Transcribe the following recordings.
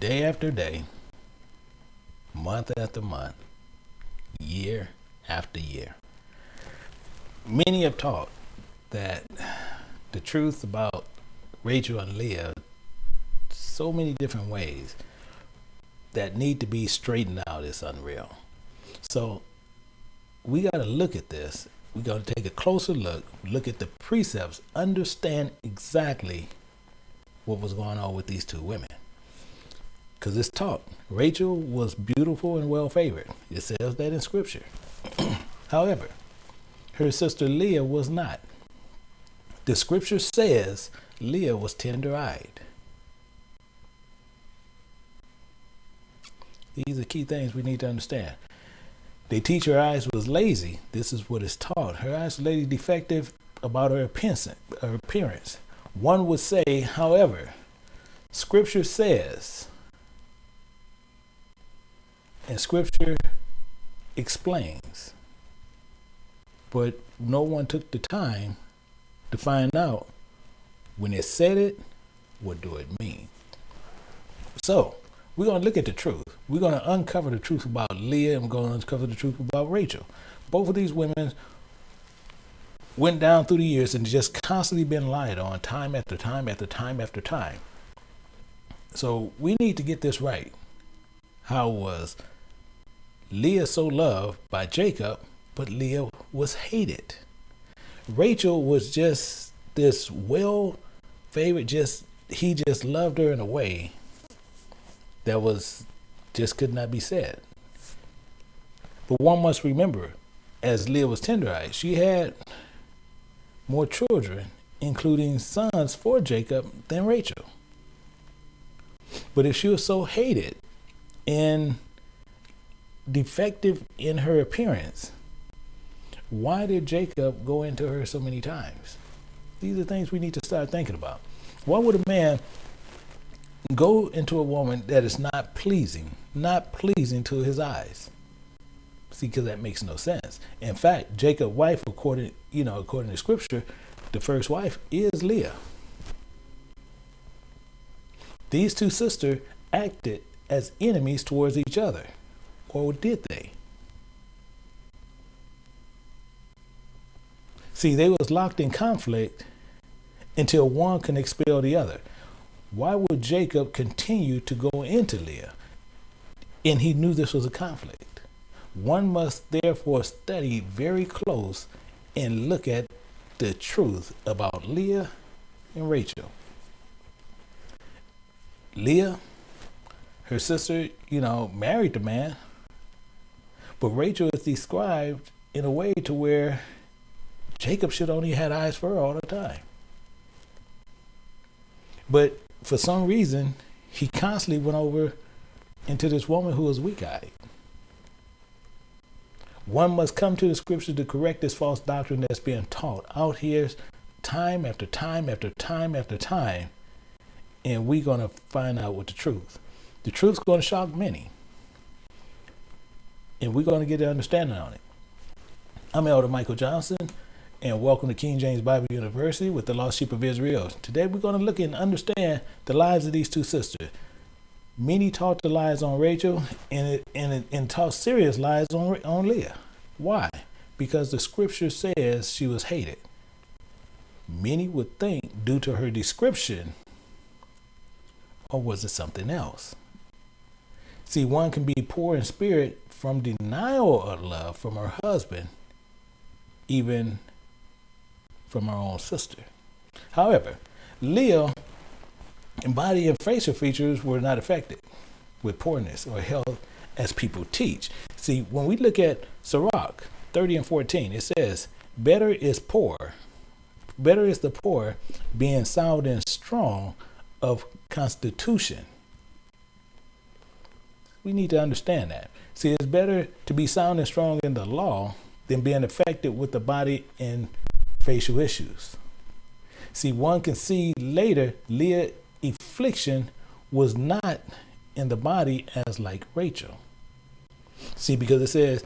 day after day, month after month, year after year. Many have taught that the truth about Rachel and Leah, so many different ways that need to be straightened out is unreal. So we got to look at this. We got to take a closer look, look at the precepts, understand exactly what was going on with these two women. Because it's taught Rachel was beautiful and well favored. It says that in scripture. However, her sister Leah was not. The scripture says Leah was tender eyed. These are key things we need to understand. They teach her eyes was lazy. This is what is taught. Her eyes lazy, defective about her appearance. One would say, however, Scripture says, and Scripture explains, but no one took the time to find out when it said it, what do it mean? So, we're going to look at the truth. We're going to uncover the truth about Leah and we're going to uncover the truth about Rachel. Both of these women went down through the years and just constantly been lied on time after time after time after time. So we need to get this right. How was Leah so loved by Jacob, but Leah was hated? Rachel was just this well favored, just he just loved her in a way that was just could not be said. But one must remember, as Leah was tender-eyed, she had more children, including sons for Jacob, than Rachel. But if she was so hated and defective in her appearance, why did Jacob go into her so many times? These are things we need to start thinking about. Why would a man go into a woman that is not pleasing, not pleasing to his eyes. See, because that makes no sense. In fact, Jacob's wife, according you know, according to Scripture, the first wife is Leah. These two sisters acted as enemies towards each other, or did they? See, they was locked in conflict until one can expel the other why would Jacob continue to go into Leah? And he knew this was a conflict. One must therefore study very close and look at the truth about Leah and Rachel. Leah, her sister, you know, married the man, but Rachel is described in a way to where Jacob should only had eyes for her all the time. But for some reason, he constantly went over into this woman who was weak eyed. One must come to the scripture to correct this false doctrine that's being taught out here time after time after time after time. And we're going to find out what the truth. The truth's going to shock many. And we're going to get an understanding on it. I'm Elder Michael Johnson and welcome to King James Bible University with the Lost Sheep of Israel. Today we're going to look and understand the lives of these two sisters. Many taught the lies on Rachel and, and, and taught serious lies on, on Leah. Why? Because the scripture says she was hated. Many would think due to her description, or was it something else? See, one can be poor in spirit from denial of love from her husband, even from her own sister. However, Leah body and facial features were not affected with poorness or health as people teach. See, when we look at Sirach 30 and 14, it says, Better is poor, better is the poor being sound and strong of constitution. We need to understand that. See, it's better to be sound and strong in the law than being affected with the body and facial issues. See, one can see later Leah affliction was not in the body as like Rachel. See, because it says,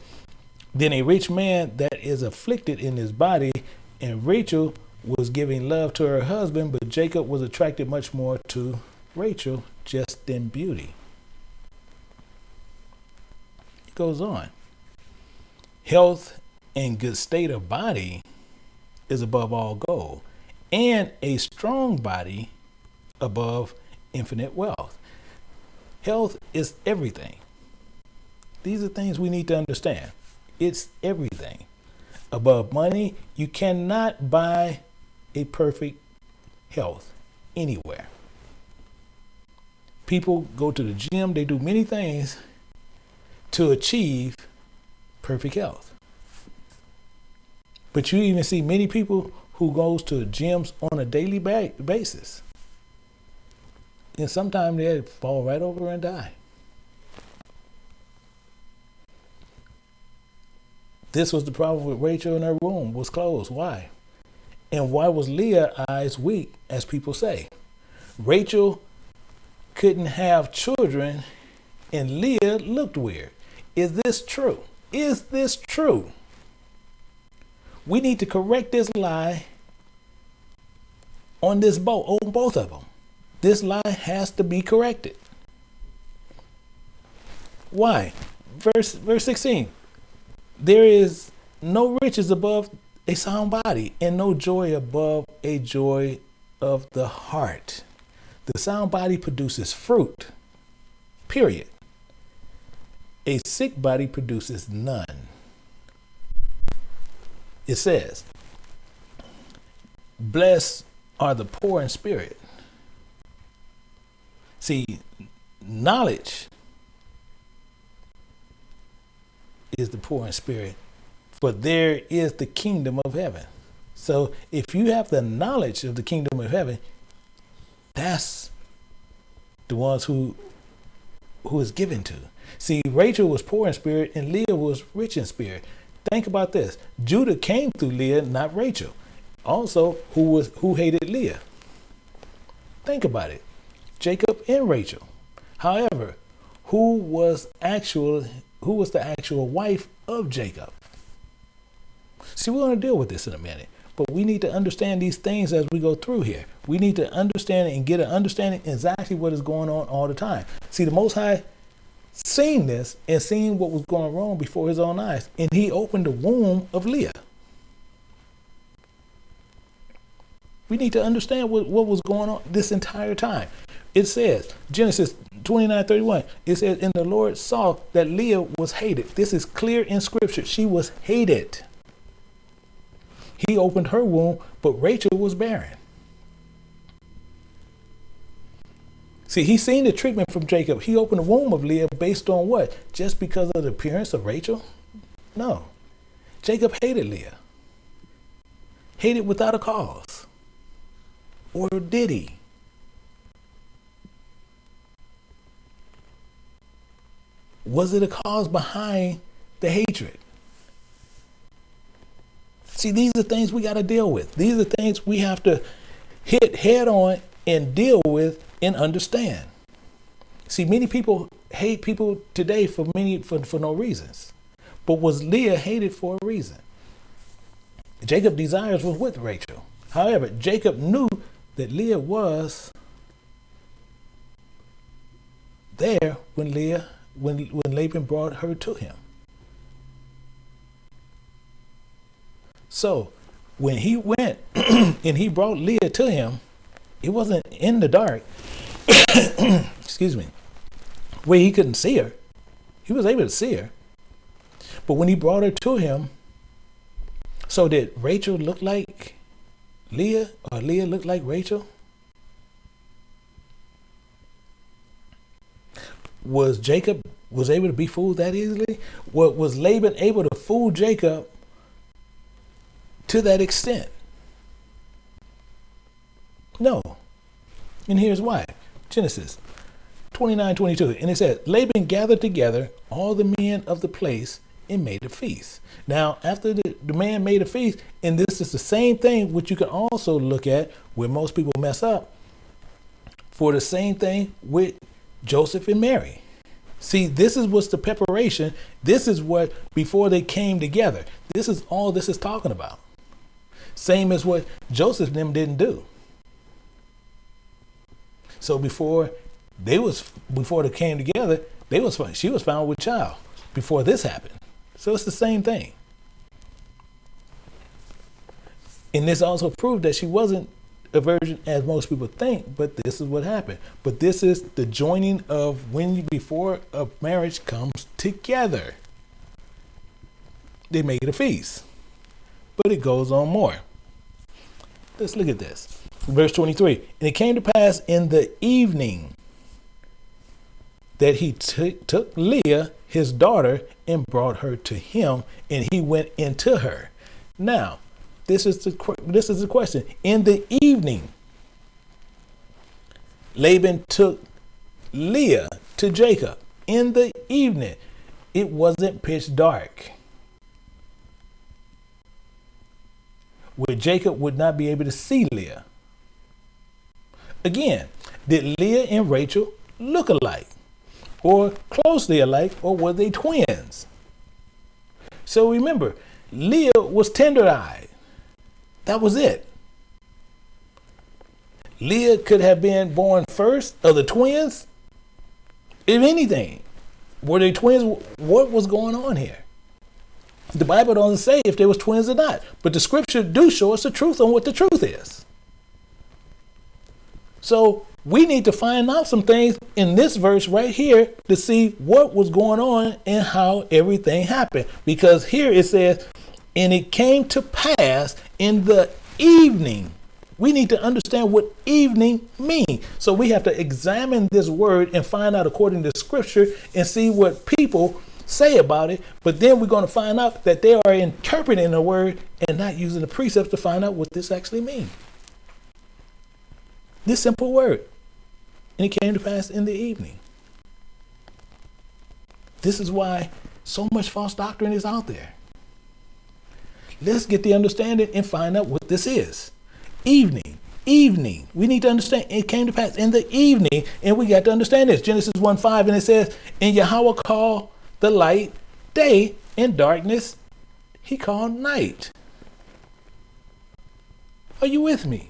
then a rich man that is afflicted in his body, and Rachel was giving love to her husband, but Jacob was attracted much more to Rachel just in beauty. Goes on. Health and good state of body is above all gold, and a strong body above infinite wealth. Health is everything. These are things we need to understand. It's everything. Above money, you cannot buy a perfect health anywhere. People go to the gym, they do many things to achieve perfect health. But you even see many people who goes to gyms on a daily basis. And sometimes they fall right over and die. This was the problem with Rachel in her womb was closed. Why? And why was Leah's eyes weak, as people say? Rachel couldn't have children and Leah looked weird. Is this true? Is this true? We need to correct this lie on this boat, on both of them. This lie has to be corrected. Why? Verse verse 16. There is no riches above a sound body and no joy above a joy of the heart. The sound body produces fruit. Period. A sick body produces none. It says, Blessed are the poor in spirit. See, knowledge is the poor in spirit, for there is the kingdom of heaven. So if you have the knowledge of the kingdom of heaven, that's the ones who who is given to. See, Rachel was poor in spirit and Leah was rich in spirit. Think about this. Judah came through Leah, not Rachel. Also, who was who hated Leah? Think about it. Jacob and Rachel. However, who was actual who was the actual wife of Jacob? See, we're going to deal with this in a minute. But we need to understand these things as we go through here. We need to understand and get an understanding exactly what is going on all the time. See, the Most High seen this and seen what was going wrong before his own eyes. And he opened the womb of Leah. We need to understand what, what was going on this entire time. It says, Genesis 29 31, it says, And the Lord saw that Leah was hated. This is clear in scripture. She was hated. He opened her womb, but Rachel was barren. See, he seen the treatment from Jacob. He opened the womb of Leah based on what? Just because of the appearance of Rachel? No. Jacob hated Leah. Hated without a cause. Or did he? Was it a cause behind the hatred? See, these are things we got to deal with. These are things we have to hit head on and deal with and understand. See, many people hate people today for many for, for no reasons. But was Leah hated for a reason? Jacob desires was with Rachel. However, Jacob knew that Leah was there when Leah when when Laban brought her to him. So when he went and he brought Leah to him, it wasn't in the dark. Excuse me. Where he couldn't see her. He was able to see her. But when he brought her to him, so did Rachel look like Leah or Leah look like Rachel? Was Jacob was able to be fooled that easily? What was Laban able to fool Jacob to that extent? No. And here's why. Genesis 29 22. And it says, Laban gathered together all the men of the place and made a feast. Now, after the, the man made a feast, and this is the same thing which you can also look at where most people mess up for the same thing with Joseph and Mary. See, this is what's the preparation. This is what before they came together. This is all this is talking about. Same as what Joseph and them didn't do. So before they was before they came together, they was she was found with child. before this happened. So it's the same thing. And this also proved that she wasn't a virgin as most people think, but this is what happened. But this is the joining of when you, before a marriage comes together. They make it a feast. But it goes on more. Let's look at this. Verse 23 And it came to pass in the evening that he took Leah, his daughter, and brought her to him, and he went into her. Now, this is the this is the question. In the evening, Laban took Leah to Jacob. In the evening, it wasn't pitch dark. Where Jacob would not be able to see Leah. Again, did Leah and Rachel look alike? Or closely alike? Or were they twins? So remember, Leah was tender eyed. That was it. Leah could have been born first of the twins. If anything, were they twins? What was going on here? The Bible doesn't say if they was twins or not, but the scripture do show us the truth on what the truth is. So we need to find out some things in this verse right here to see what was going on and how everything happened. Because here it says, and it came to pass in the evening. We need to understand what evening means. So we have to examine this word and find out according to scripture and see what people say about it. But then we're going to find out that they are interpreting the word and not using the precepts to find out what this actually means. This simple word. And it came to pass in the evening. This is why so much false doctrine is out there. Let's get the understanding and find out what this is. Evening, evening. We need to understand it came to pass in the evening, and we got to understand this. Genesis 1 5, and it says, And Yahweh called the light day, and darkness he called night. Are you with me?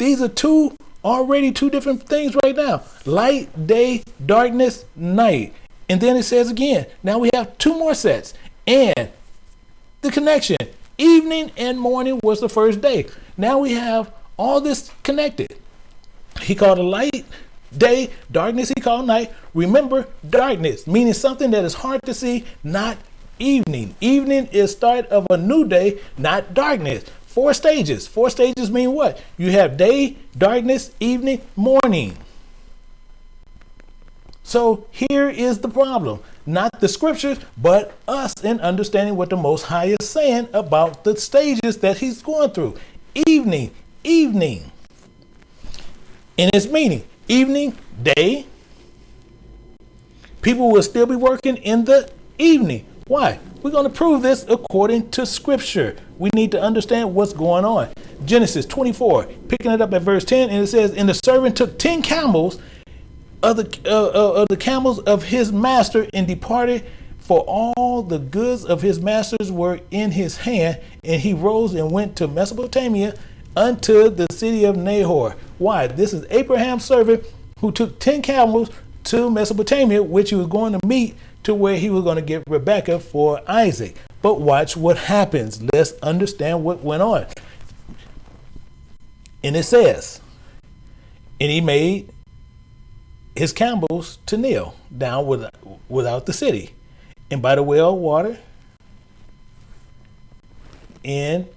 These are two already two different things right now light, day, darkness, night. And then it says again, now we have two more sets. And the connection. Evening and morning was the first day. Now we have all this connected. He called a light day, darkness he called night. Remember, darkness, meaning something that is hard to see, not evening. Evening is start of a new day, not darkness. Four stages. Four stages mean what? You have day, darkness, evening, morning. So here is the problem not the scriptures, but us in understanding what the Most High is saying about the stages that He's going through. Evening, evening. In its meaning, evening, day. People will still be working in the evening. Why? We're going to prove this according to scripture. We need to understand what's going on. Genesis 24, picking it up at verse 10, and it says, And the servant took 10 camels of the, uh, uh, of the camels of his master and departed for all the goods of his masters were in his hand and he rose and went to mesopotamia unto the city of nahor. Why? This is abraham's servant who took 10 camels to mesopotamia which he was going to meet to where he was going to get rebekah for isaac but watch what happens let's understand what went on and it says and he made his camels to kneel down with, without the city, and by the well water, in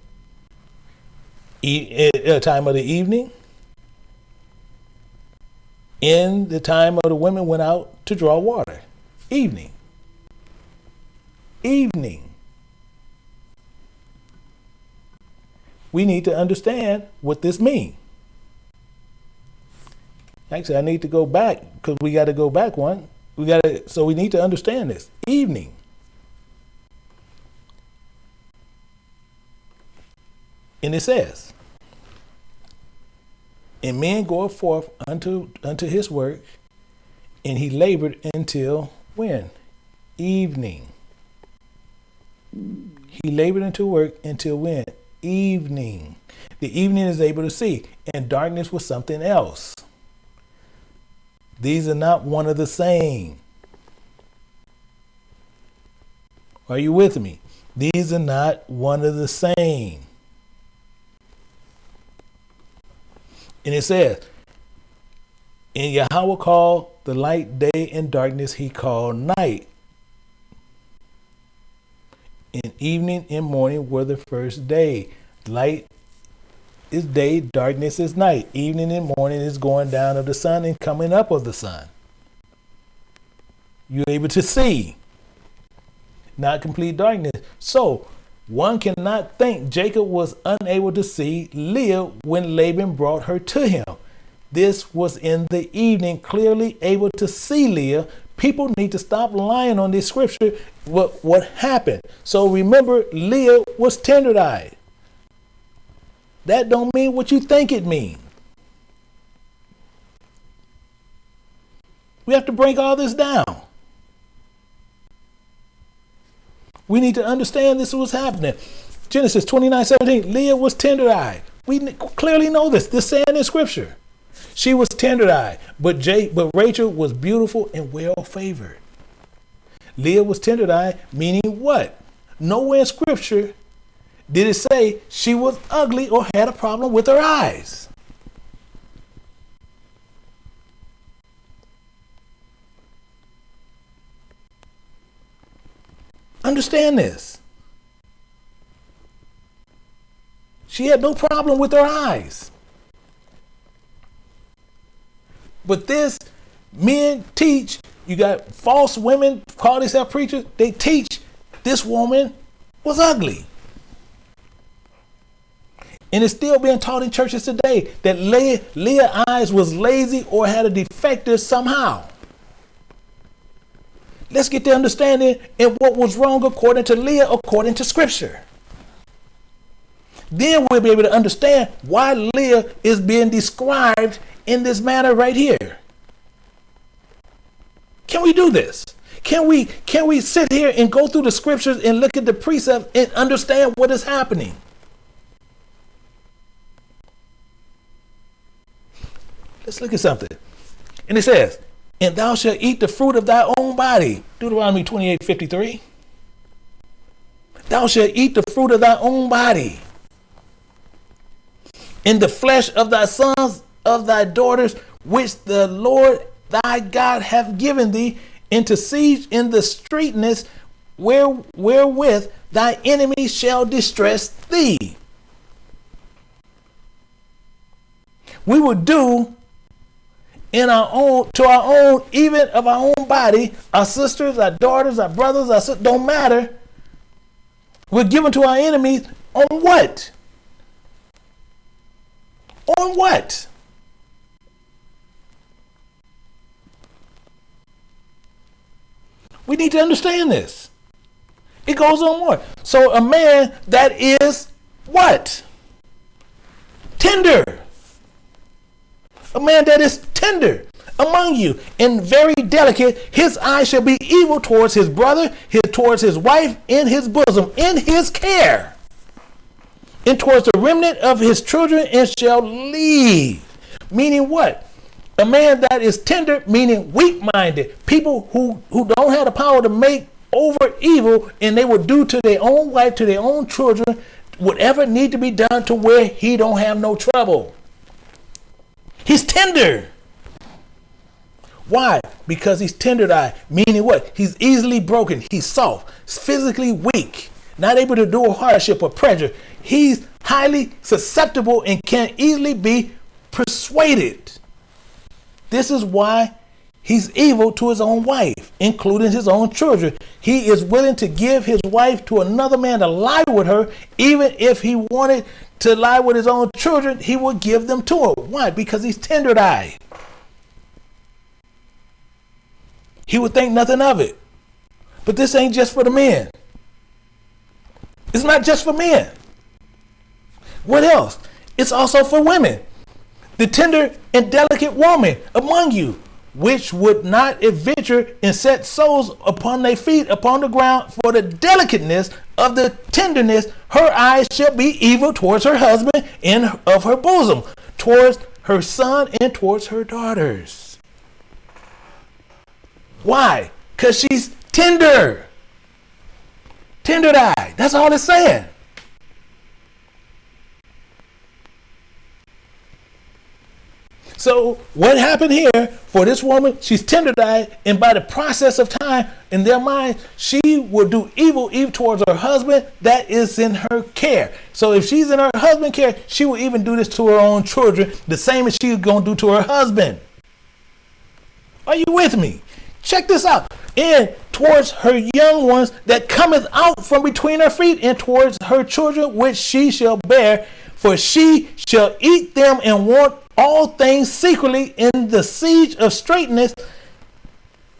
a uh, time of the evening, in the time of the women went out to draw water. Evening. Evening. We need to understand what this means. Actually, I need to go back because we got to go back one. We got to, so we need to understand this. Evening. And it says, and men go forth unto unto his work, and he labored until when? Evening. He labored until work until when? Evening. The evening is able to see, and darkness was something else. These are not one of the same. Are you with me? These are not one of the same. And it says, and Yahweh called the light day and darkness he called night. And evening and morning were the first day. Light is day, darkness is night. Evening and morning is going down of the sun and coming up of the sun. You're able to see, not complete darkness. So one cannot think Jacob was unable to see Leah when Laban brought her to him. This was in the evening, clearly able to see Leah. People need to stop lying on this scripture. What, what happened? So remember, Leah was tender-eyed. That don't mean what you think it means. We have to break all this down. We need to understand this was happening. Genesis 29 17, Leah was tender eyed. We clearly know this. This saying in scripture. She was tender eyed, but, Jay, but Rachel was beautiful and well favored. Leah was tender eyed, meaning what? Nowhere in scripture did it say she was ugly or had a problem with her eyes. Understand this. She had no problem with her eyes. But this, men teach, you got false women call themselves preachers, they teach this woman was ugly. And it's still being taught in churches today that Leah, Leah eyes was lazy or had a defective somehow. Let's get the understanding and what was wrong according to Leah, according to Scripture. Then we'll be able to understand why Leah is being described in this manner right here. Can we do this? Can we can we sit here and go through the scriptures and look at the precepts and understand what is happening? Let's look at something. And it says, and thou shalt eat the fruit of thy own body. Deuteronomy 28 53. Thou shalt eat the fruit of thy own body. In the flesh of thy sons, of thy daughters, which the Lord thy God hath given thee, into siege in the streetness where, wherewith thy enemies shall distress thee. We will do in our own, to our own, even of our own body, our sisters, our daughters, our brothers, our sisters, don't matter. We're given to our enemies on what? On what? We need to understand this. It goes on more. So a man that is what? Tender a man that is tender among you and very delicate, his eye shall be evil towards his brother, his, towards his wife, in his bosom, in his care, and towards the remnant of his children, and shall leave. Meaning what? A man that is tender, meaning weak minded. People who, who don't have the power to make over evil, and they will do to their own wife, to their own children, whatever need to be done to where he don't have no trouble. He's tender. Why? Because he's tender eyed, meaning what? He's easily broken. He's soft, physically weak, not able to do a hardship or pressure. He's highly susceptible and can easily be persuaded. This is why he's evil to his own wife, including his own children. He is willing to give his wife to another man to lie with her, even if he wanted to lie with his own children, he would give them to her. Why? Because he's tender eyed. He would think nothing of it. But this ain't just for the men. It's not just for men. What else? It's also for women. The tender and delicate woman among you which would not adventure and set souls upon their feet upon the ground for the delicateness of the tenderness, her eyes shall be evil towards her husband and of her bosom, towards her son and towards her daughters. Why? Because she's tender. Tendered eyed. That's all it's saying. So what happened here for this woman? She's tender-eyed, and by the process of time, in their mind, she will do evil even towards her husband that is in her care. So if she's in her husband's care, she will even do this to her own children, the same as she's gonna do to her husband. Are you with me? Check this out. And towards her young ones that cometh out from between her feet, and towards her children which she shall bear, for she shall eat them and want all things secretly in the siege of straightness,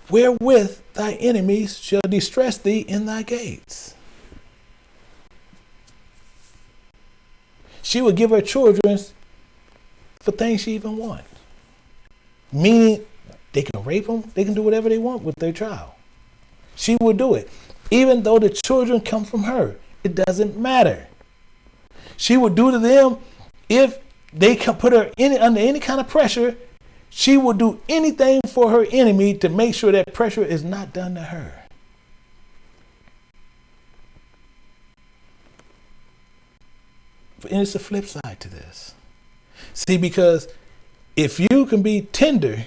wherewith thy enemies shall distress thee in thy gates. She would give her children for things she even wants. Meaning they can rape them, they can do whatever they want with their child. She would do it. Even though the children come from her, it doesn't matter. She would do to them if they can put her in, under any kind of pressure. She will do anything for her enemy to make sure that pressure is not done to her. And it's a flip side to this. See, because if you can be tender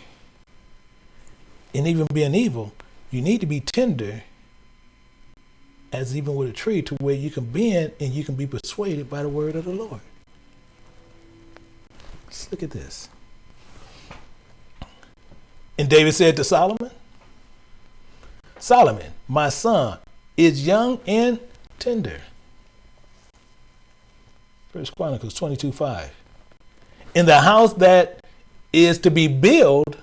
and even being evil, you need to be tender as even with a tree to where you can bend and you can be persuaded by the word of the Lord. Let's look at this. And David said to Solomon, Solomon, my son, is young and tender. First Chronicles 22 5. In the house that is to be built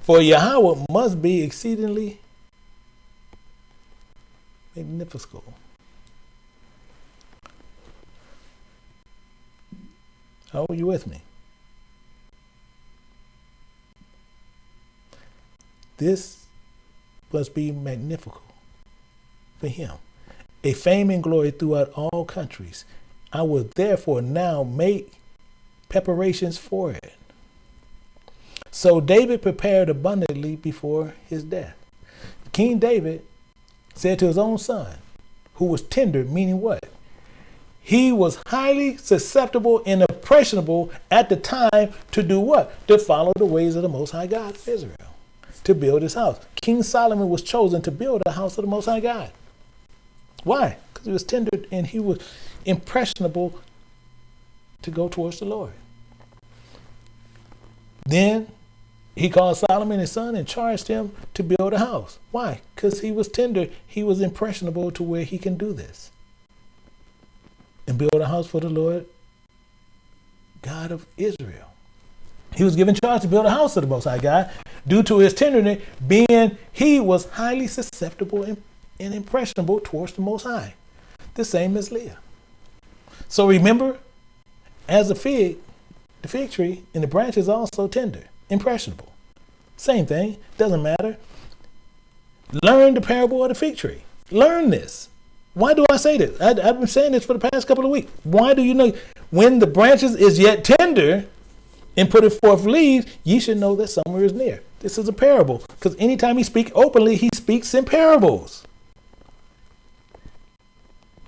for Yahweh must be exceedingly magnificent. How are you with me? This must be magnificent for him, a fame and glory throughout all countries. I will therefore now make preparations for it. So David prepared abundantly before his death. King David said to his own son, who was tender, meaning what? He was highly susceptible and impressionable at the time to do what? To follow the ways of the Most High God of Israel to build his house. King Solomon was chosen to build a house of the Most High God. Why? Because he was tender and he was impressionable to go towards the Lord. Then he called Solomon his son and charged him to build a house. Why? Because he was tender. He was impressionable to where he can do this. And build a house for the Lord God of Israel. He was given charge to build a house of the Most High God due to his tenderness, being he was highly susceptible and, and impressionable towards the Most High. The same as Leah. So remember, as a fig, the fig tree and the branch is also tender, impressionable. Same thing, doesn't matter. Learn the parable of the fig tree. Learn this. Why do I say this? I, have been saying this for the past couple of weeks. Why do you know when the branches is yet tender, and put it forth leaves, ye should know that summer is near. This is a parable. Because anytime he speaks openly, he speaks in parables.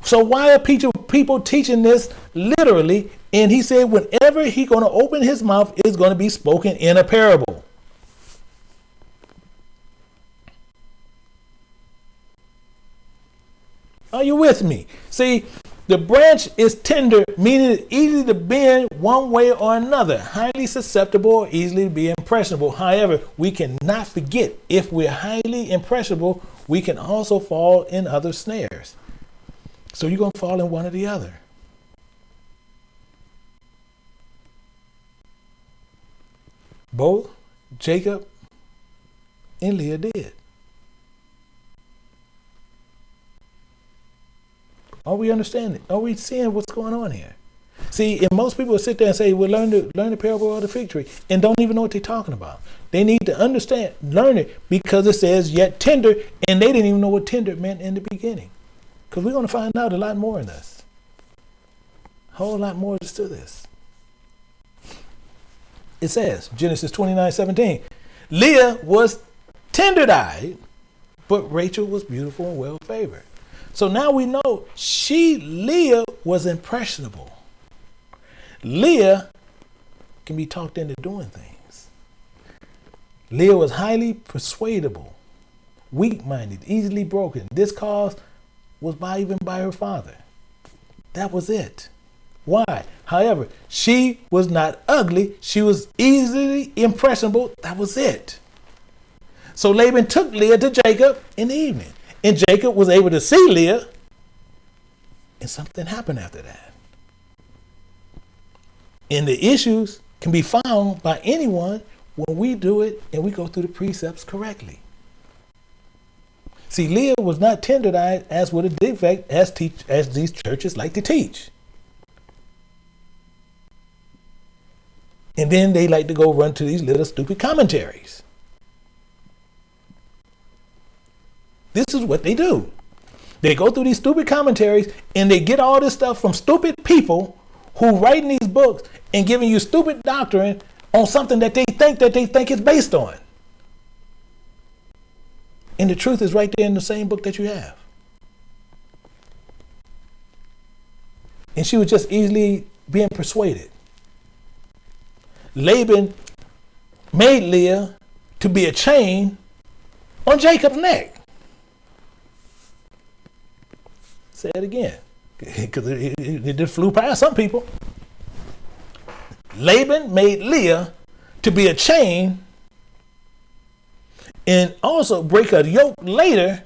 So why are people teaching this literally? And he said, whenever he's going to open his mouth, it's going to be spoken in a parable. Are you with me? See, the branch is tender, meaning it's easy to bend one way or another, highly susceptible easily to be impressionable. However, we cannot forget if we're highly impressionable, we can also fall in other snares. So you're going to fall in one or the other. Both Jacob and Leah did. Are we understanding? Are we seeing what's going on here? See, and most people sit there and say, "Well, learn the learn the parable of the fig tree," and don't even know what they're talking about. They need to understand, learn it because it says "yet tender," and they didn't even know what tender meant in the beginning. Because we're going to find out a lot more in this. A whole lot more to this. It says Genesis 29, 17. Leah was tender-eyed, but Rachel was beautiful and well favored. So now we know she, Leah, was impressionable. Leah can be talked into doing things. Leah was highly persuadable, weak minded, easily broken. This cause was by even by her father. That was it. Why? However, she was not ugly. She was easily impressionable. That was it. So Laban took Leah to Jacob in the evening. And Jacob was able to see Leah. And something happened after that. And the issues can be found by anyone when we do it and we go through the precepts correctly. See, Leah was not tender-eyed as with a defect as teach as these churches like to teach. And then they like to go run to these little stupid commentaries. This is what they do. They go through these stupid commentaries and they get all this stuff from stupid people who writing these books and giving you stupid doctrine on something that they think that they think is based on. And the truth is right there in the same book that you have. And she was just easily being persuaded. Laban made Leah to be a chain on Jacob's neck. Say it again, because it, it, it just flew past some people. Laban made Leah to be a chain and also break a yoke later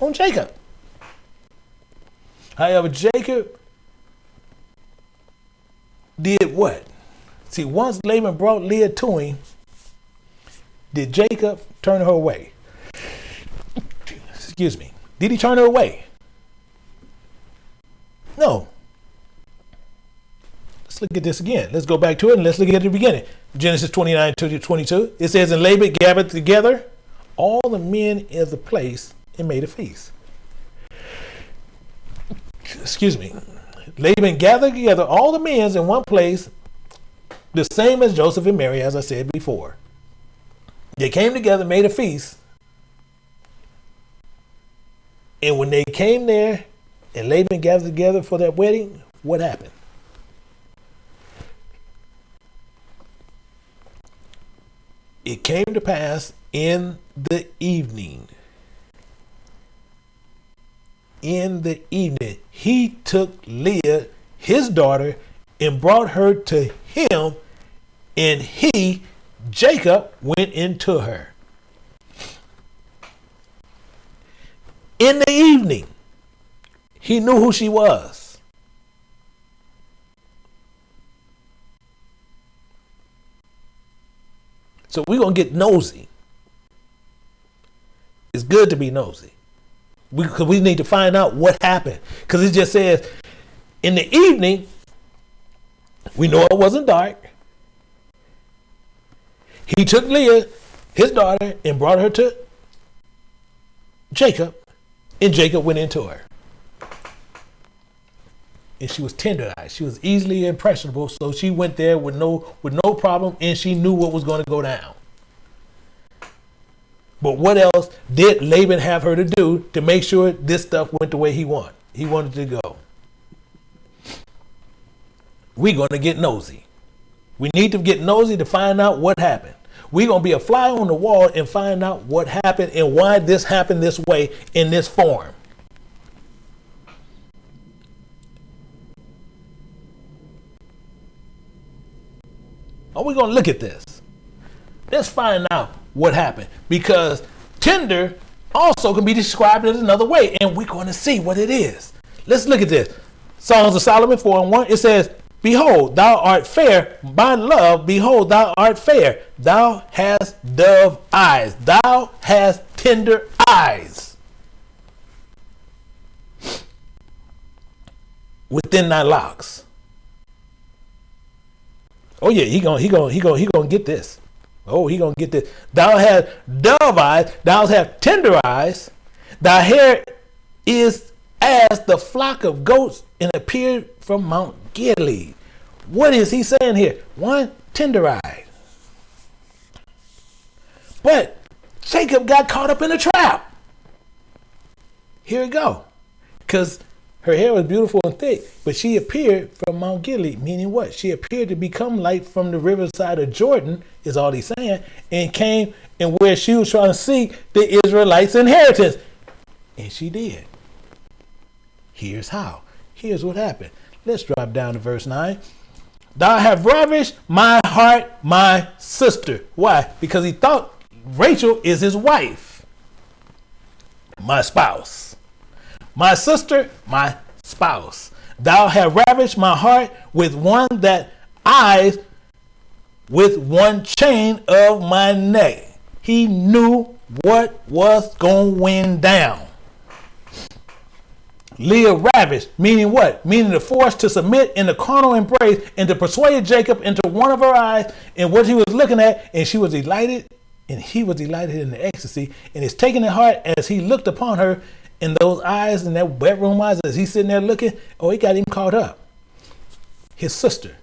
on Jacob. However, Jacob did what? See, once Laban brought Leah to him, did Jacob turn her away? Excuse me. Did he turn her away? No. Let's look at this again. Let's go back to it and let's look at the beginning. Genesis 29 to 22. It says, And Laban gathered together all the men of the place and made a feast. Excuse me. Laban gathered together all the men in one place, the same as Joseph and Mary, as I said before. They came together, made a feast. And when they came there and Laban gathered together for that wedding, what happened? It came to pass in the evening. In the evening, he took Leah, his daughter, and brought her to him, and he, Jacob, went into her. In the evening, he knew who she was. So we're going to get nosy. It's good to be nosy. We, we need to find out what happened. Because it just says, in the evening, we know it wasn't dark. He took Leah, his daughter, and brought her to Jacob, and Jacob went into her and she was tender-eyed. She was easily impressionable, so she went there with no with no problem, and she knew what was going to go down. But what else did Laban have her to do to make sure this stuff went the way he wanted? He wanted to go. We're going to get nosy. We need to get nosy to find out what happened. We're going to be a fly on the wall and find out what happened and why this happened this way in this form. Are we going to look at this? Let's find out what happened because tender also can be described in another way, and we're going to see what it is. Let's look at this. Songs of Solomon 4 and 1. It says, Behold, thou art fair, my love, behold, thou art fair. Thou hast dove eyes, thou hast tender eyes. Within thy locks. Oh yeah, he gonna he gonna he gonna he gonna get this. Oh, he gonna get this. Thou hast dove eyes, thou hast tender eyes. Thy hair is as the flock of goats and appeared from Mount Gilead. What is he saying here? One, tender eyes. But Jacob got caught up in a trap. here we go. Because her hair was beautiful and thick, but she appeared from Mount Gilead, meaning what? She appeared to become light from the riverside of Jordan, is all he's saying, and came and where she was trying to seek the Israelites' inheritance. And she did. Here's how. Here's what happened. Let's drop down to verse 9. Thou have ravished my heart, my sister. Why? Because he thought Rachel is his wife, my spouse. My sister, my spouse. Thou have ravished my heart with one that eyes with one chain of my neck. He knew what was going down. Leah ravished, meaning what? Meaning the force to submit in the carnal embrace and to persuade Jacob into one of her eyes and what he was looking at, and she was delighted, and he was delighted in the ecstasy, and is taken to heart as he looked upon her in those eyes and that bedroom eyes as he's sitting there looking. Oh, he got him caught up. His sister,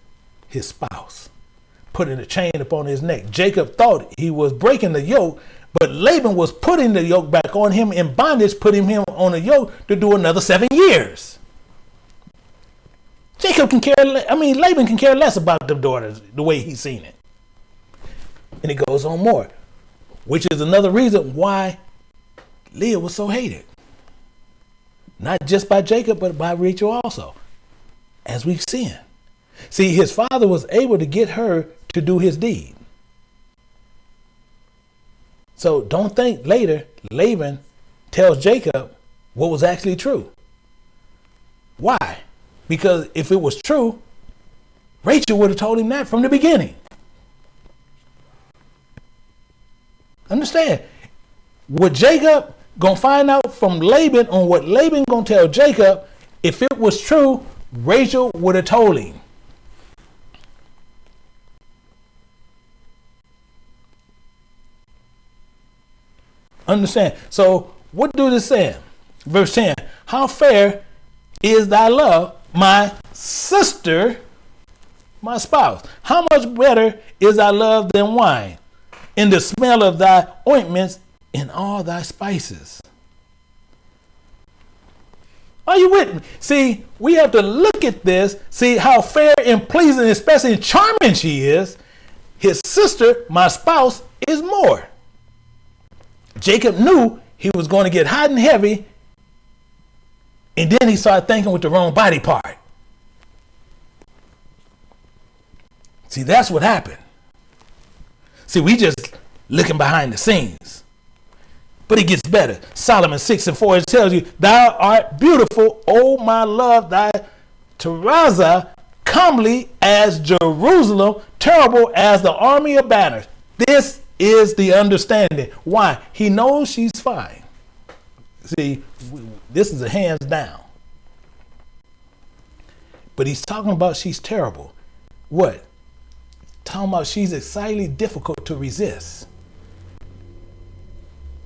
his spouse, putting a chain upon his neck. Jacob thought he was breaking the yoke, but Laban was putting the yoke back on him in bondage, putting him on a yoke to do another seven years. Jacob can care, I mean, Laban can care less about the daughters the way he's seen it. And it goes on more, which is another reason why Leah was so hated. Not just by Jacob, but by Rachel also, as we've seen. See, his father was able to get her to do his deed. So don't think later Laban tells Jacob what was actually true. Why? Because if it was true, Rachel would have told him that from the beginning. Understand? Would Jacob gonna find out from Laban on what Laban gonna tell Jacob? If it was true, Rachel would have told him. Understand? So, what do this say? Verse 10 How fair is thy love, my sister, my spouse? How much better is thy love than wine, in the smell of thy ointments, in all thy spices? Are you with me? See, we have to look at this, see how fair and pleasing, especially charming she is. His sister, my spouse, is more. Jacob knew he was going to get hot and heavy, and then he started thinking with the wrong body part. See, that's what happened. See, we just looking behind the scenes. But it gets better. Solomon 6 and 4 it tells you, Thou art beautiful, O my love, thy Tirzah, comely as Jerusalem, terrible as the army of banners. This is the understanding. Why? He knows she's fine. See, this is a hands down. But he's talking about she's terrible. What? Talking about she's excitingly difficult to resist.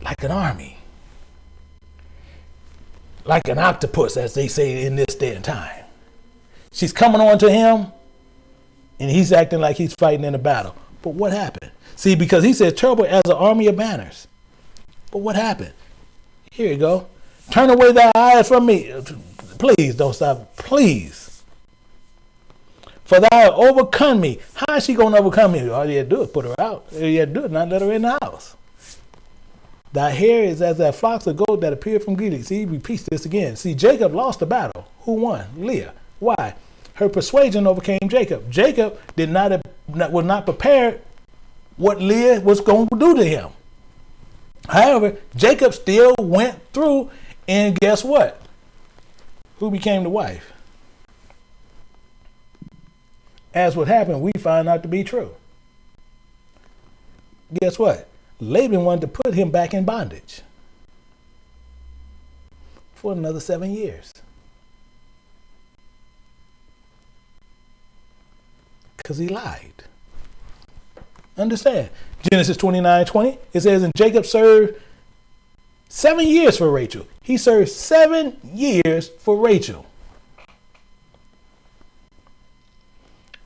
Like an army. Like an octopus, as they say in this day and time. She's coming on to him, and he's acting like he's fighting in a battle. But what happened? See, because he said terrible as an army of banners. But what happened? Here you go. Turn away thy eyes from me. Please don't stop. Please. For thou overcome me. How is she going to overcome me? All you had to do is put her out. All you had to do is not let her in the house. Thy hair is as that flocks of gold that appeared from Gilead. See, he repeats this again. See, Jacob lost the battle. Who won? Leah. Why? Her persuasion overcame Jacob. Jacob did not was not prepared what Leah was going to do to him. However, Jacob still went through, and guess what? Who became the wife? As what happened, we find out to be true. Guess what? Laban wanted to put him back in bondage for another seven years. Because he lied. Understand. Genesis 29 20, it says, And Jacob served seven years for Rachel. He served seven years for Rachel.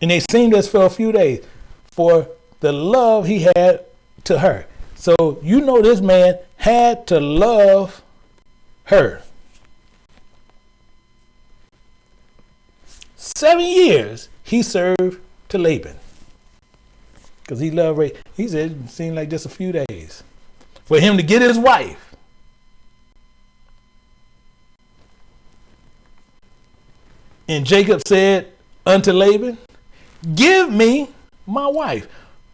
And they seemed as for a few days for the love he had to her. So you know this man had to love her. Seven years he served to Laban because he loved Rachel. He said it seemed like just a few days for him to get his wife. And Jacob said unto Laban, Give me my wife,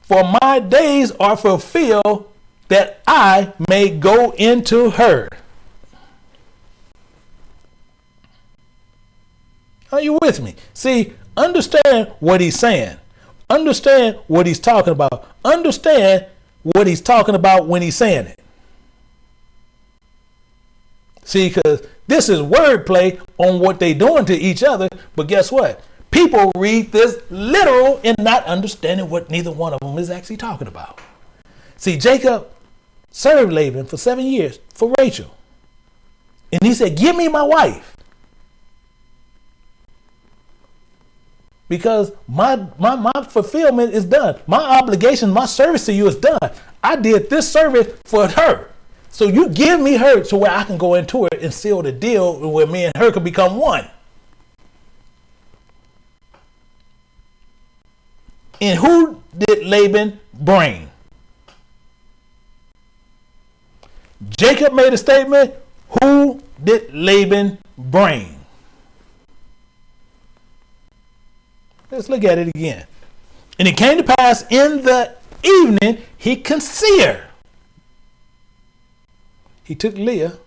for my days are fulfilled that I may go into her. Are you with me? See, understand what he's saying. Understand what he's talking about. Understand what he's talking about when he's saying it. See, because this is wordplay on what they're doing to each other. But guess what? People read this literal and not understanding what neither one of them is actually talking about. See, Jacob served Laban for seven years for Rachel. And he said, Give me my wife. because my, my, my fulfillment is done. My obligation, my service to you is done. I did this service for her. So you give me her to where I can go into it and seal the deal where me and her can become one. And who did Laban bring? Jacob made a statement. Who did Laban bring? Let's look at it again. And it came to pass in the evening, he conceived. He took Leah,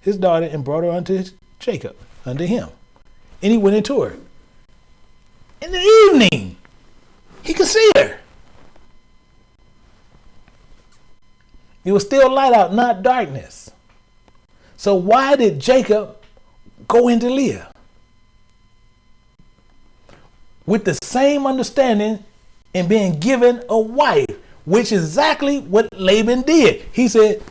his daughter, and brought her unto Jacob, unto him. And he went into her. In the evening, he conceived her. It was still light out, not darkness. So why did Jacob go into Leah? with the same understanding and being given a wife, which is exactly what Laban did. He said,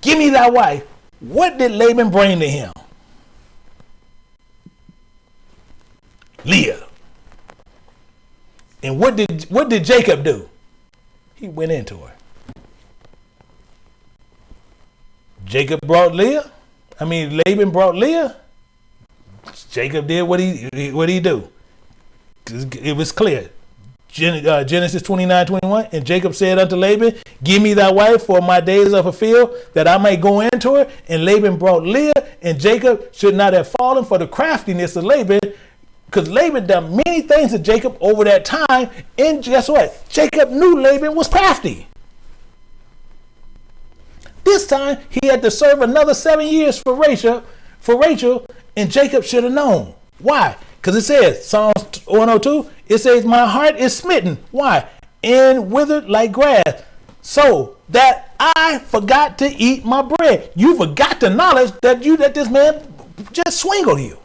Give me that wife. What did Laban bring to him? Leah. And what did what did Jacob do? He went into her. Jacob brought Leah. I mean Laban brought Leah. Jacob did what he what he do it was clear. Uh, Genesis 29, 21. And Jacob said unto Laban, Give me thy wife, for my days are fulfilled, that I may go into her. And Laban brought Leah, and Jacob should not have fallen for the craftiness of Laban, because Laban done many things to Jacob over that time. And guess what? Jacob knew Laban was crafty. This time he had to serve another seven years for Rachel, for Rachel, and Jacob should have known. Why? Because it says, Psalms 102, it says, My heart is smitten. Why? And withered like grass. So that I forgot to eat my bread. You forgot the knowledge that you that this man just swingled you.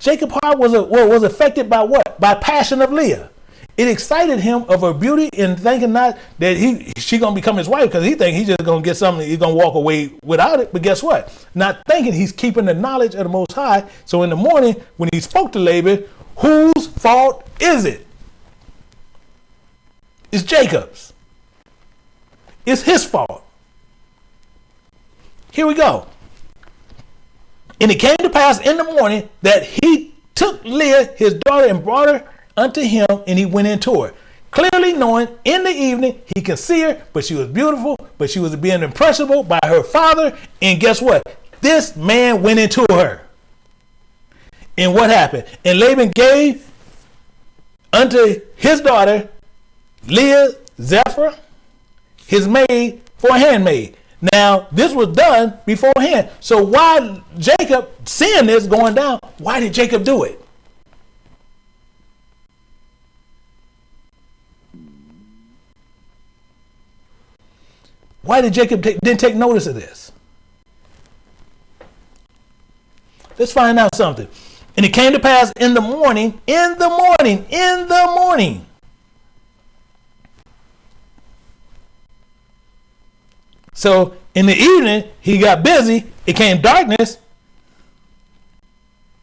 Jacob heart was a, well, was affected by what? By passion of Leah. It excited him of her beauty and thinking not that he she gonna become his wife because he think he's just gonna get something he's gonna walk away without it. But guess what? Not thinking he's keeping the knowledge of the Most High. So in the morning when he spoke to Laban, whose fault is it? It's Jacob's. It's his fault. Here we go. And it came to pass in the morning that he took Leah, his daughter, and brought her unto him, and he went into her. Clearly knowing in the evening he could see her, but she was beautiful, but she was being impressionable by her father. And guess what? This man went into her. And what happened? And Laban gave unto his daughter Leah Zilpah, his maid, for a handmaid. Now, this was done beforehand. So why Jacob seeing this going down, why did Jacob do it? Why did Jacob take, didn't take notice of this? Let's find out something. And it came to pass in the morning, in the morning, in the morning. So in the evening, he got busy. It came darkness.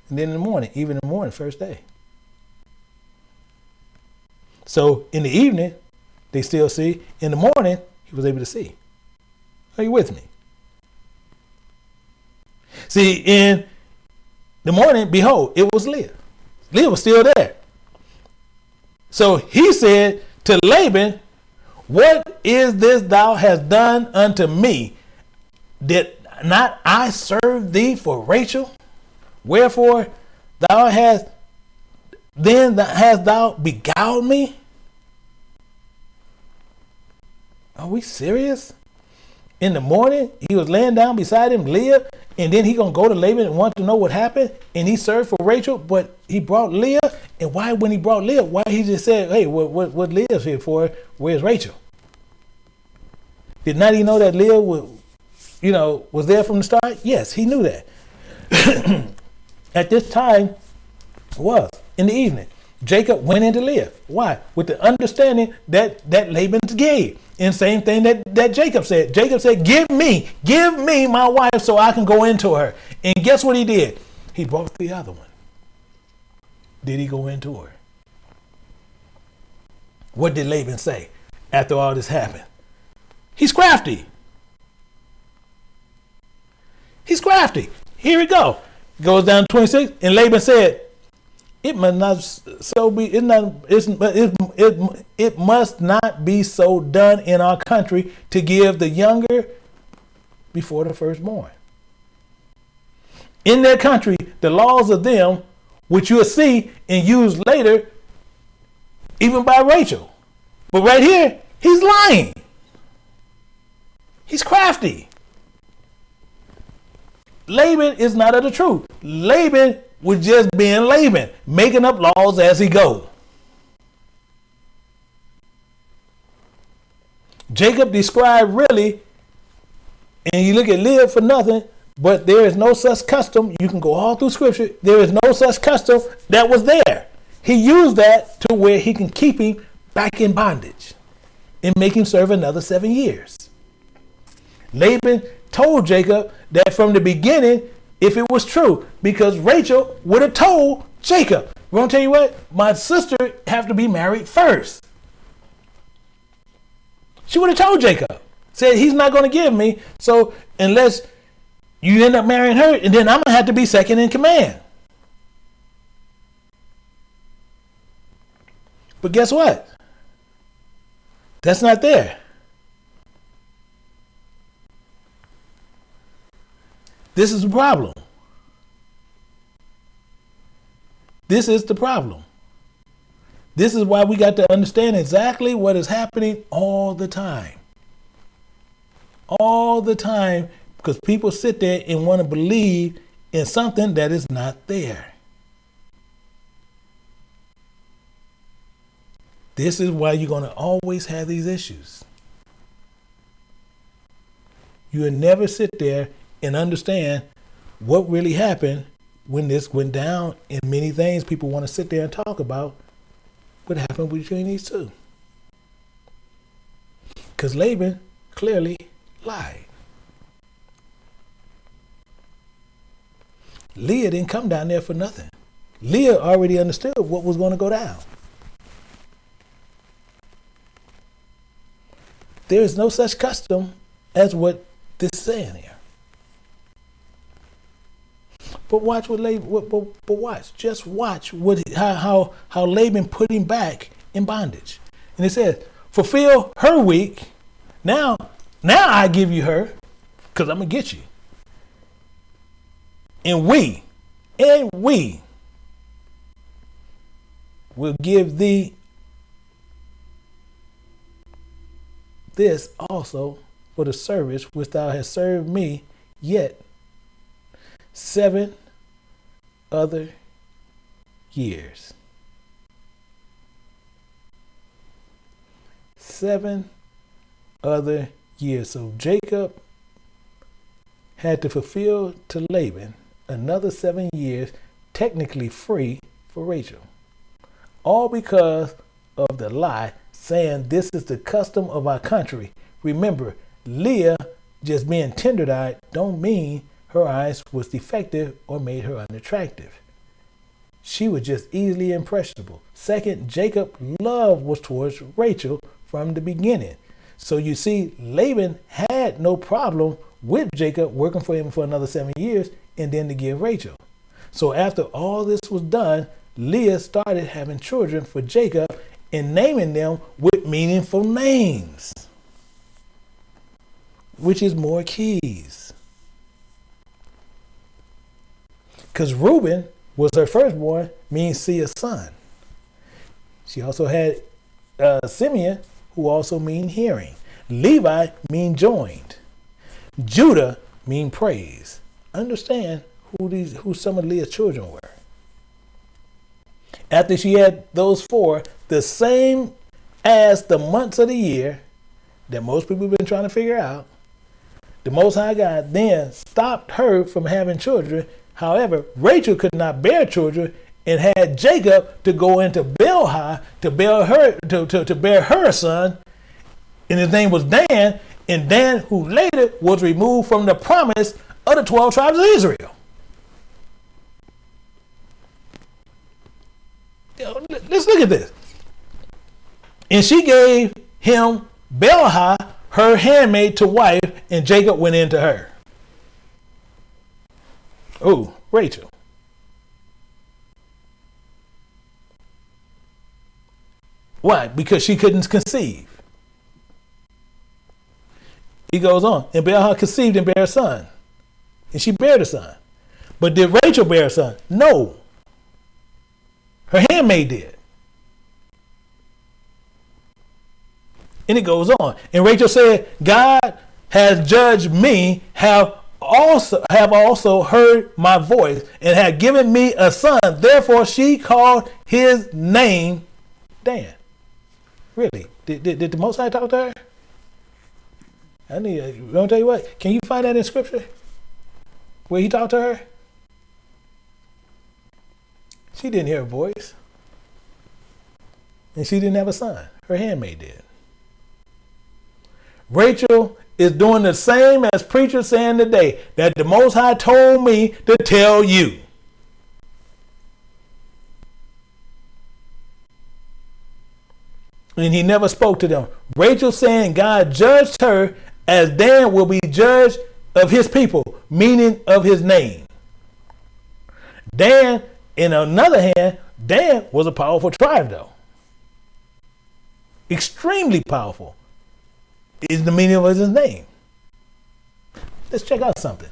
And then in the morning, even in the morning, first day. So in the evening, they still see. In the morning, he was able to see. Are you with me? See, in the morning, behold, it was Leah. Leah was still there. So he said to Laban, What is this thou hast done unto me? Did not I serve thee for Rachel? Wherefore thou hast then hast thou beguiled me? Are we serious? In the morning, he was laying down beside him, Leah, and then he gonna go to Laban and want to know what happened, and he served for Rachel, but he brought Leah. And why, when he brought Leah, why he just said, "Hey, what what, what Leah's here for? Where's Rachel?" Did not he know that Leah was, you know, was there from the start? Yes, he knew that. At this time, was in the evening. Jacob went into Leah. Why? With the understanding that that Laban's gay. And same thing that, that Jacob said. Jacob said, Give me, give me my wife so I can go into her. And guess what he did? He brought the other one. Did he go into her? What did Laban say after all this happened? He's crafty. He's crafty. Here we go. Goes down to 26. And Laban said, it must not so be it not it, it, it must not be so done in our country to give the younger before the firstborn. In their country the laws of them which you'll see and use later even by rachel. But right here he's lying. He's crafty. Laban is not of the truth. Laban was just being Laban, making up laws as he go. Jacob described really, and you look at live for nothing, but there is no such custom. You can go all through scripture. There is no such custom that was there. He used that to where he can keep him back in bondage and make him serve another seven years. Laban told Jacob that from the beginning if it was true, because Rachel would have told Jacob, we're gonna tell you what, my sister have to be married first. She would have told Jacob, said he's not gonna give me, so unless you end up marrying her, and then I'm gonna have to be second in command. But guess what? That's not there. This is the problem. This is the problem. This is why we got to understand exactly what is happening all the time. All the time, because people sit there and want to believe in something that is not there. This is why you're going to always have these issues. You will never sit there and understand what really happened when this went down and many things people want to sit there and talk about what happened between these two. Because Laban clearly lied. Leah didn't come down there for nothing. Leah already understood what was going to go down. There is no such custom as what this is saying here. But watch what Laban. But, but, but watch, just watch what how how how Laban put him back in bondage, and it says, "Fulfill her week." Now, now I give you her, because I'm gonna get you. And we, and we will give thee this also for the service which thou hast served me, yet seven other years. Seven other years. So Jacob had to fulfill to Laban another seven years, technically free for Rachel. All because of the lie saying this is the custom of our country. Remember, Leah just being tender-eyed don't mean her eyes was defective or made her unattractive. She was just easily impressionable. Second, Jacob's love was towards Rachel from the beginning. So you see, Laban had no problem with Jacob working for him for another seven years and then to give Rachel. So after all this was done, Leah started having children for Jacob and naming them with meaningful names, which is more keys. Because Reuben was her firstborn, means see a son. She also had uh, Simeon, who also mean hearing. Levi mean joined. Judah mean praise. Understand who these who some of Leah's children were. After she had those four, the same as the months of the year that most people have been trying to figure out, the Most High God then stopped her from having children. However, Rachel could not bear children and had Jacob to go into Bilhah to bear her to, to, to bear her son, and his name was Dan, and Dan, who later was removed from the promise of the 12 tribes of Israel. Let's look at this. And she gave him Bilhah, her handmaid, to wife, and Jacob went into her. Oh, Rachel. Why? Because she couldn't conceive. He goes on, and Bilhah conceived and bare a son. And she bare a son. But did Rachel bear a son? No. Her handmaid did. And it goes on. And Rachel said, God has judged me, have also have also heard my voice, and had given me a son. Therefore she called his name Dan. Really? Did, did, did the Most High talk to her? I need. I'm gonna tell you what. Can you find that in Scripture where he talked to her? She didn't hear a voice. And she didn't have a son. Her handmaid did. Rachel is doing the same as preachers saying today that the Most High told me to tell you. And he never spoke to them. Rachel saying God judged her as Dan will be judged of his people, meaning of his name. Dan, in another hand, Dan was a powerful tribe, though. Extremely powerful is the meaning of his name. Let's check out something.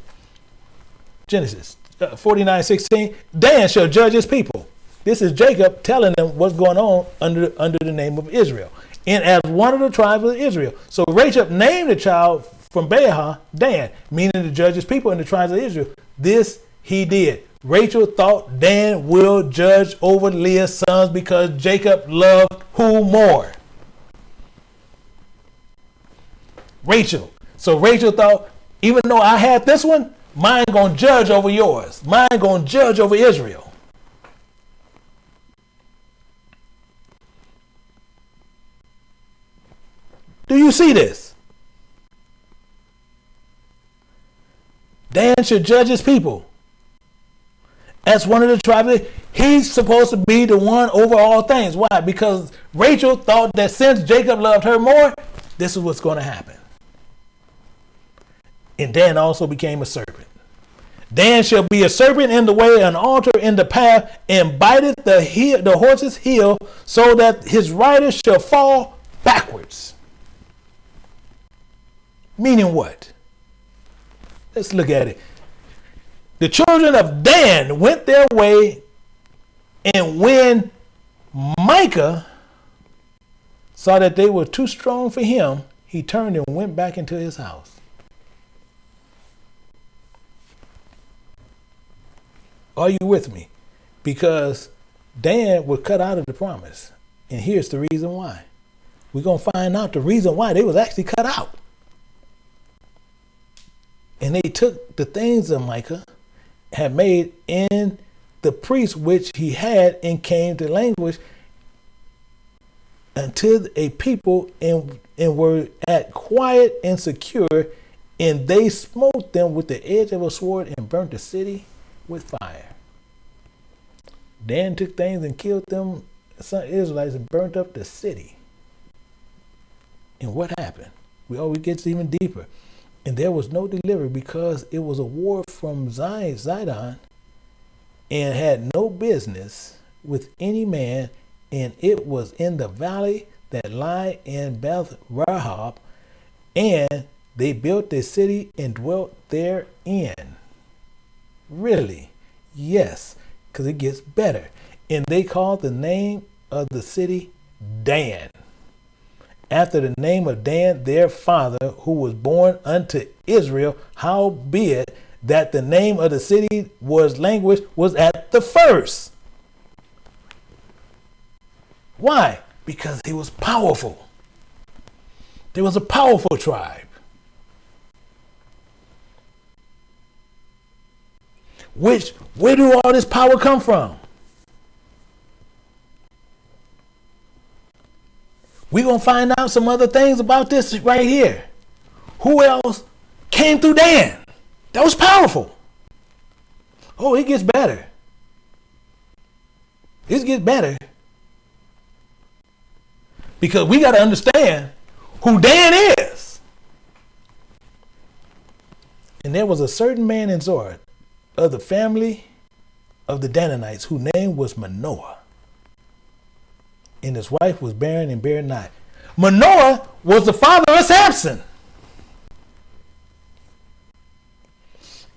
Genesis uh, 49 16. Dan shall judge his people. This is Jacob telling them what's going on under, under the name of Israel. And as one of the tribes of Israel. So Rachel named the child from Bilhah Dan, meaning to judge his people in the tribes of Israel. This he did. Rachel thought Dan will judge over Leah's sons because Jacob loved who more? Rachel. So Rachel thought, even though I had this one, mine gonna judge over yours. Mine gonna judge over Israel. Do you see this? Dan should judge his people. As one of the tribes, he's supposed to be the one over all things. Why? Because Rachel thought that since Jacob loved her more, this is what's going to happen. And Dan also became a serpent. Dan shall be a serpent in the way, an altar in the path, and biteth the, heel, the horse's heel, so that his rider shall fall backwards. Meaning what? Let's look at it. The children of Dan went their way, and when Micah saw that they were too strong for him, he turned and went back into his house. Are you with me? Because Dan was cut out of the promise. And here's the reason why. We're going to find out the reason why they was actually cut out. And they took the things that Micah had made in the priest which he had and came to Laish until a people and, and were at quiet and secure, and they smote them with the edge of a sword and burnt the city with fire. Dan took things and killed them, some Israelites, and burnt up the city. And what happened? We always get even deeper. And there was no delivery because it was a war from Zion, Zidon and had no business with any man, and it was in the valley that lie in Beth Rahab, and they built a city and dwelt therein. Really? Yes, because it gets better. And they called the name of the city Dan, after the name of Dan their father, who was born unto Israel, howbeit that the name of the city was Laish was at the first. Why? Because he was powerful. There was a powerful tribe. Which, where do all this power come from? We're going to find out some other things about this right here. Who else came through Dan? That was powerful. Oh, it gets better. It gets better. Because we got to understand who Dan is. And there was a certain man in Zorah of the family of the Danites whose name was Manoah. And his wife was barren and bare not. Manoah was the father of Samson.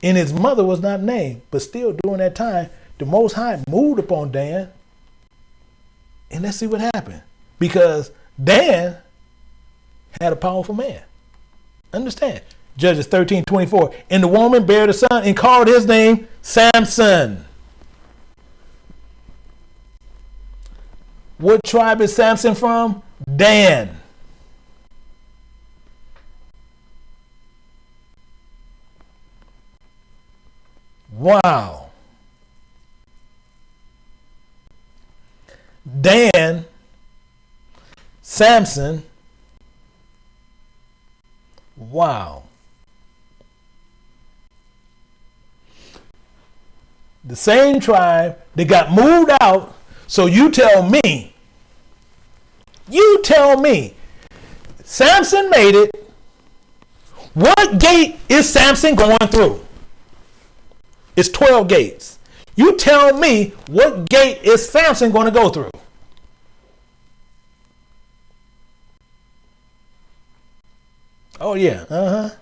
And his mother was not named, but still during that time, the Most High moved upon Dan. And let's see what happened. Because Dan had a powerful man. Understand? Judges 13, 24. And the woman bare the son and called his name Samson. What tribe is Samson from? Dan. Wow. Dan, Samson, wow. The same tribe that got moved out. So you tell me, you tell me, Samson made it. What gate is Samson going through? It's 12 gates. You tell me what gate is Samson going to go through? Oh, yeah. Uh huh.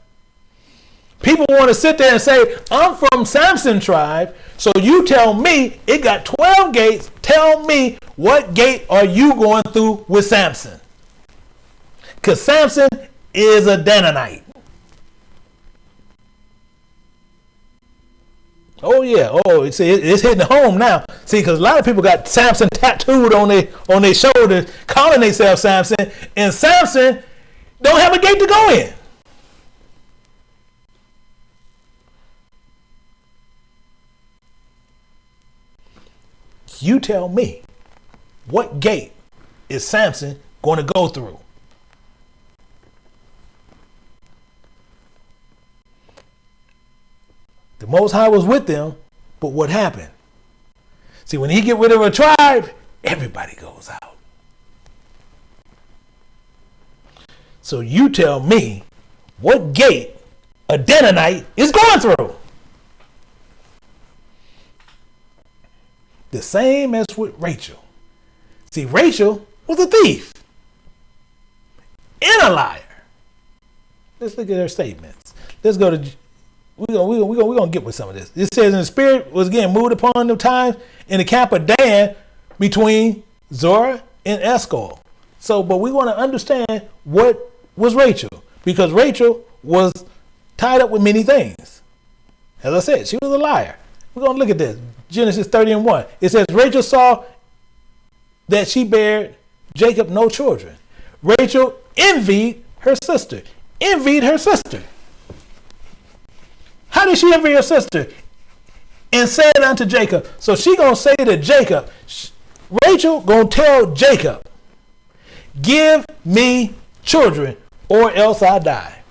People want to sit there and say, I'm from Samson tribe, so you tell me it got 12 gates. Tell me what gate are you going through with Samson? Because Samson is a Dananite. Oh yeah. Oh, see, it's hitting home now. See, because a lot of people got Samson tattooed on their on their shoulders, calling themselves Samson, and Samson don't have a gate to go in. You tell me, what gate is Samson going to go through? The Most High was with them, but what happened? See, when he get rid of a tribe, everybody goes out. So you tell me what gate a Dananite is going through. The same as with Rachel. See, Rachel was a thief and a liar. Let's look at her statements. Let's go to we're gonna, we gonna, we gonna, we gonna get with some of this. It says, and the spirit was getting moved upon the times in the camp of Dan between Zorah and Eshcol. So, but we want to understand what was Rachel because Rachel was tied up with many things. As I said, she was a liar. We're going to look at this. Genesis 30 and 1. It says, Rachel saw that she bare Jacob no children. Rachel envied her sister. Envied her sister. How did she envy her sister? And said unto Jacob. So she gonna say to Jacob, Rachel gonna tell Jacob, give me children or else I die.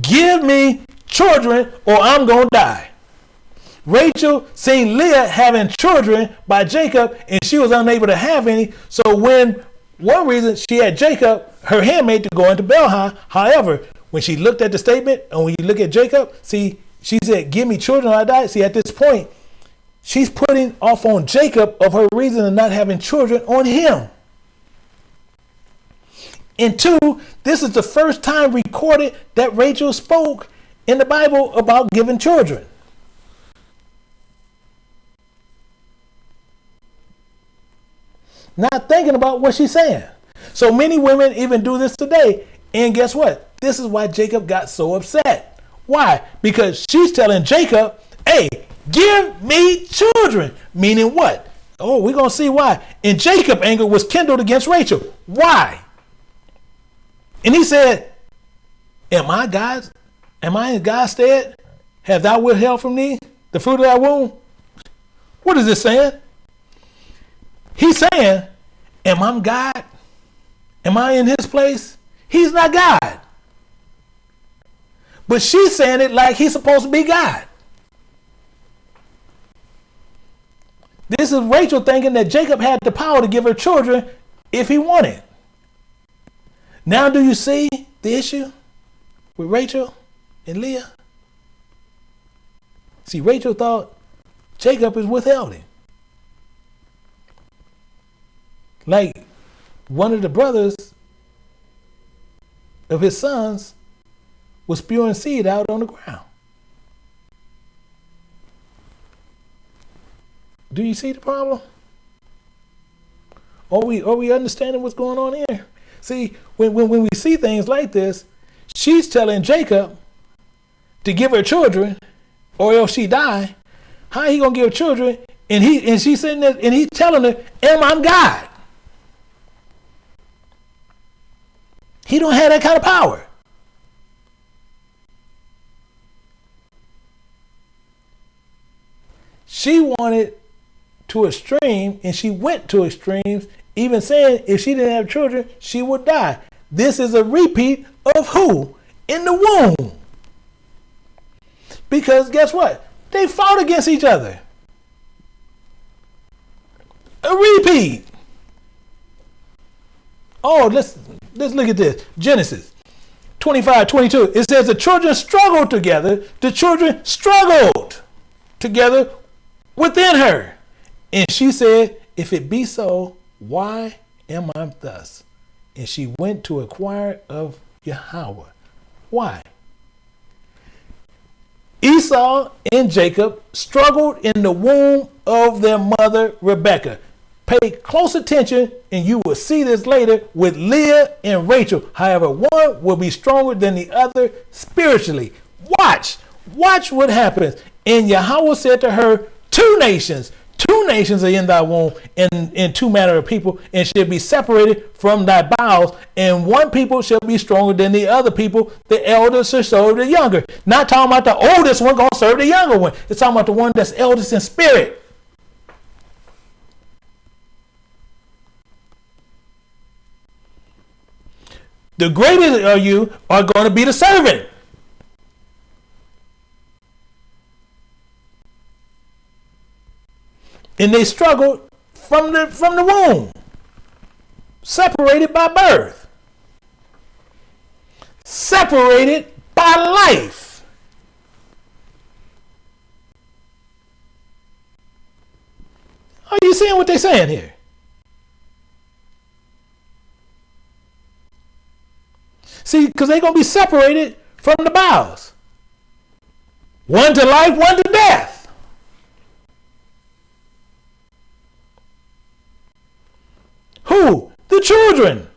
Give me children or I'm gonna die. Rachel seen Leah having children by Jacob and she was unable to have any. So when one reason she had Jacob, her handmaid, to go into Bilhah. However, when she looked at the statement, and when you look at Jacob, see, she said, Give me children or I die. See, at this point, she's putting off on Jacob of her reason of not having children on him. And two, this is the first time recorded that Rachel spoke in the Bible about giving children. Not thinking about what she's saying. So many women even do this today. And guess what? This is why Jacob got so upset. Why? Because she's telling Jacob, hey, give me children. Meaning what? Oh, we're going to see why. And Jacob anger was kindled against Rachel. Why? And he said, Am I God's? Am I in God's stead? Have thou withheld from thee the fruit of thy womb? What is this saying? He's saying, Am I God? Am I in his place? He's not God. But she's saying it like he's supposed to be God. This is Rachel thinking that Jacob had the power to give her children if he wanted. Now, do you see the issue with Rachel and Leah? See, Rachel thought Jacob is withholding. Like one of the brothers of his sons was spewing seed out on the ground. Do you see the problem? Are we are we understanding what's going on here? See, when, when, when we see things like this, she's telling Jacob to give her children, or else she die. How he gonna give children? And he and she's sitting there and he's telling her, Am I God? He don't have that kind of power. She wanted to extreme and she went to extremes even saying if she didn't have children, she would die. This is a repeat of who? In the womb. Because guess what? They fought against each other. A repeat. Oh, let's let's look at this. Genesis 25, 22. It says the children struggled together. The children struggled together within her. And she said, If it be so, why am I thus? And she went to inquire of Yahweh. Why? Esau and Jacob struggled in the womb of their mother Rebekah. Pay close attention, and you will see this later with Leah and Rachel. However, one will be stronger than the other spiritually. Watch, watch what happens. And Yahweh said to her, Two nations Two nations are in thy womb, and, and two manner of people, and shall be separated from thy bowels, and one people shall be stronger than the other people. The elders shall serve the younger. Not talking about the oldest one gonna serve the younger one. It's talking about the one that's eldest in spirit. The greatest of you are going to be the servant. And they struggled from the from the womb, separated by birth, separated by life. Are you seeing what they're saying here? See, because they're going to be separated from the bowels. One to life, one to death. Who? The children.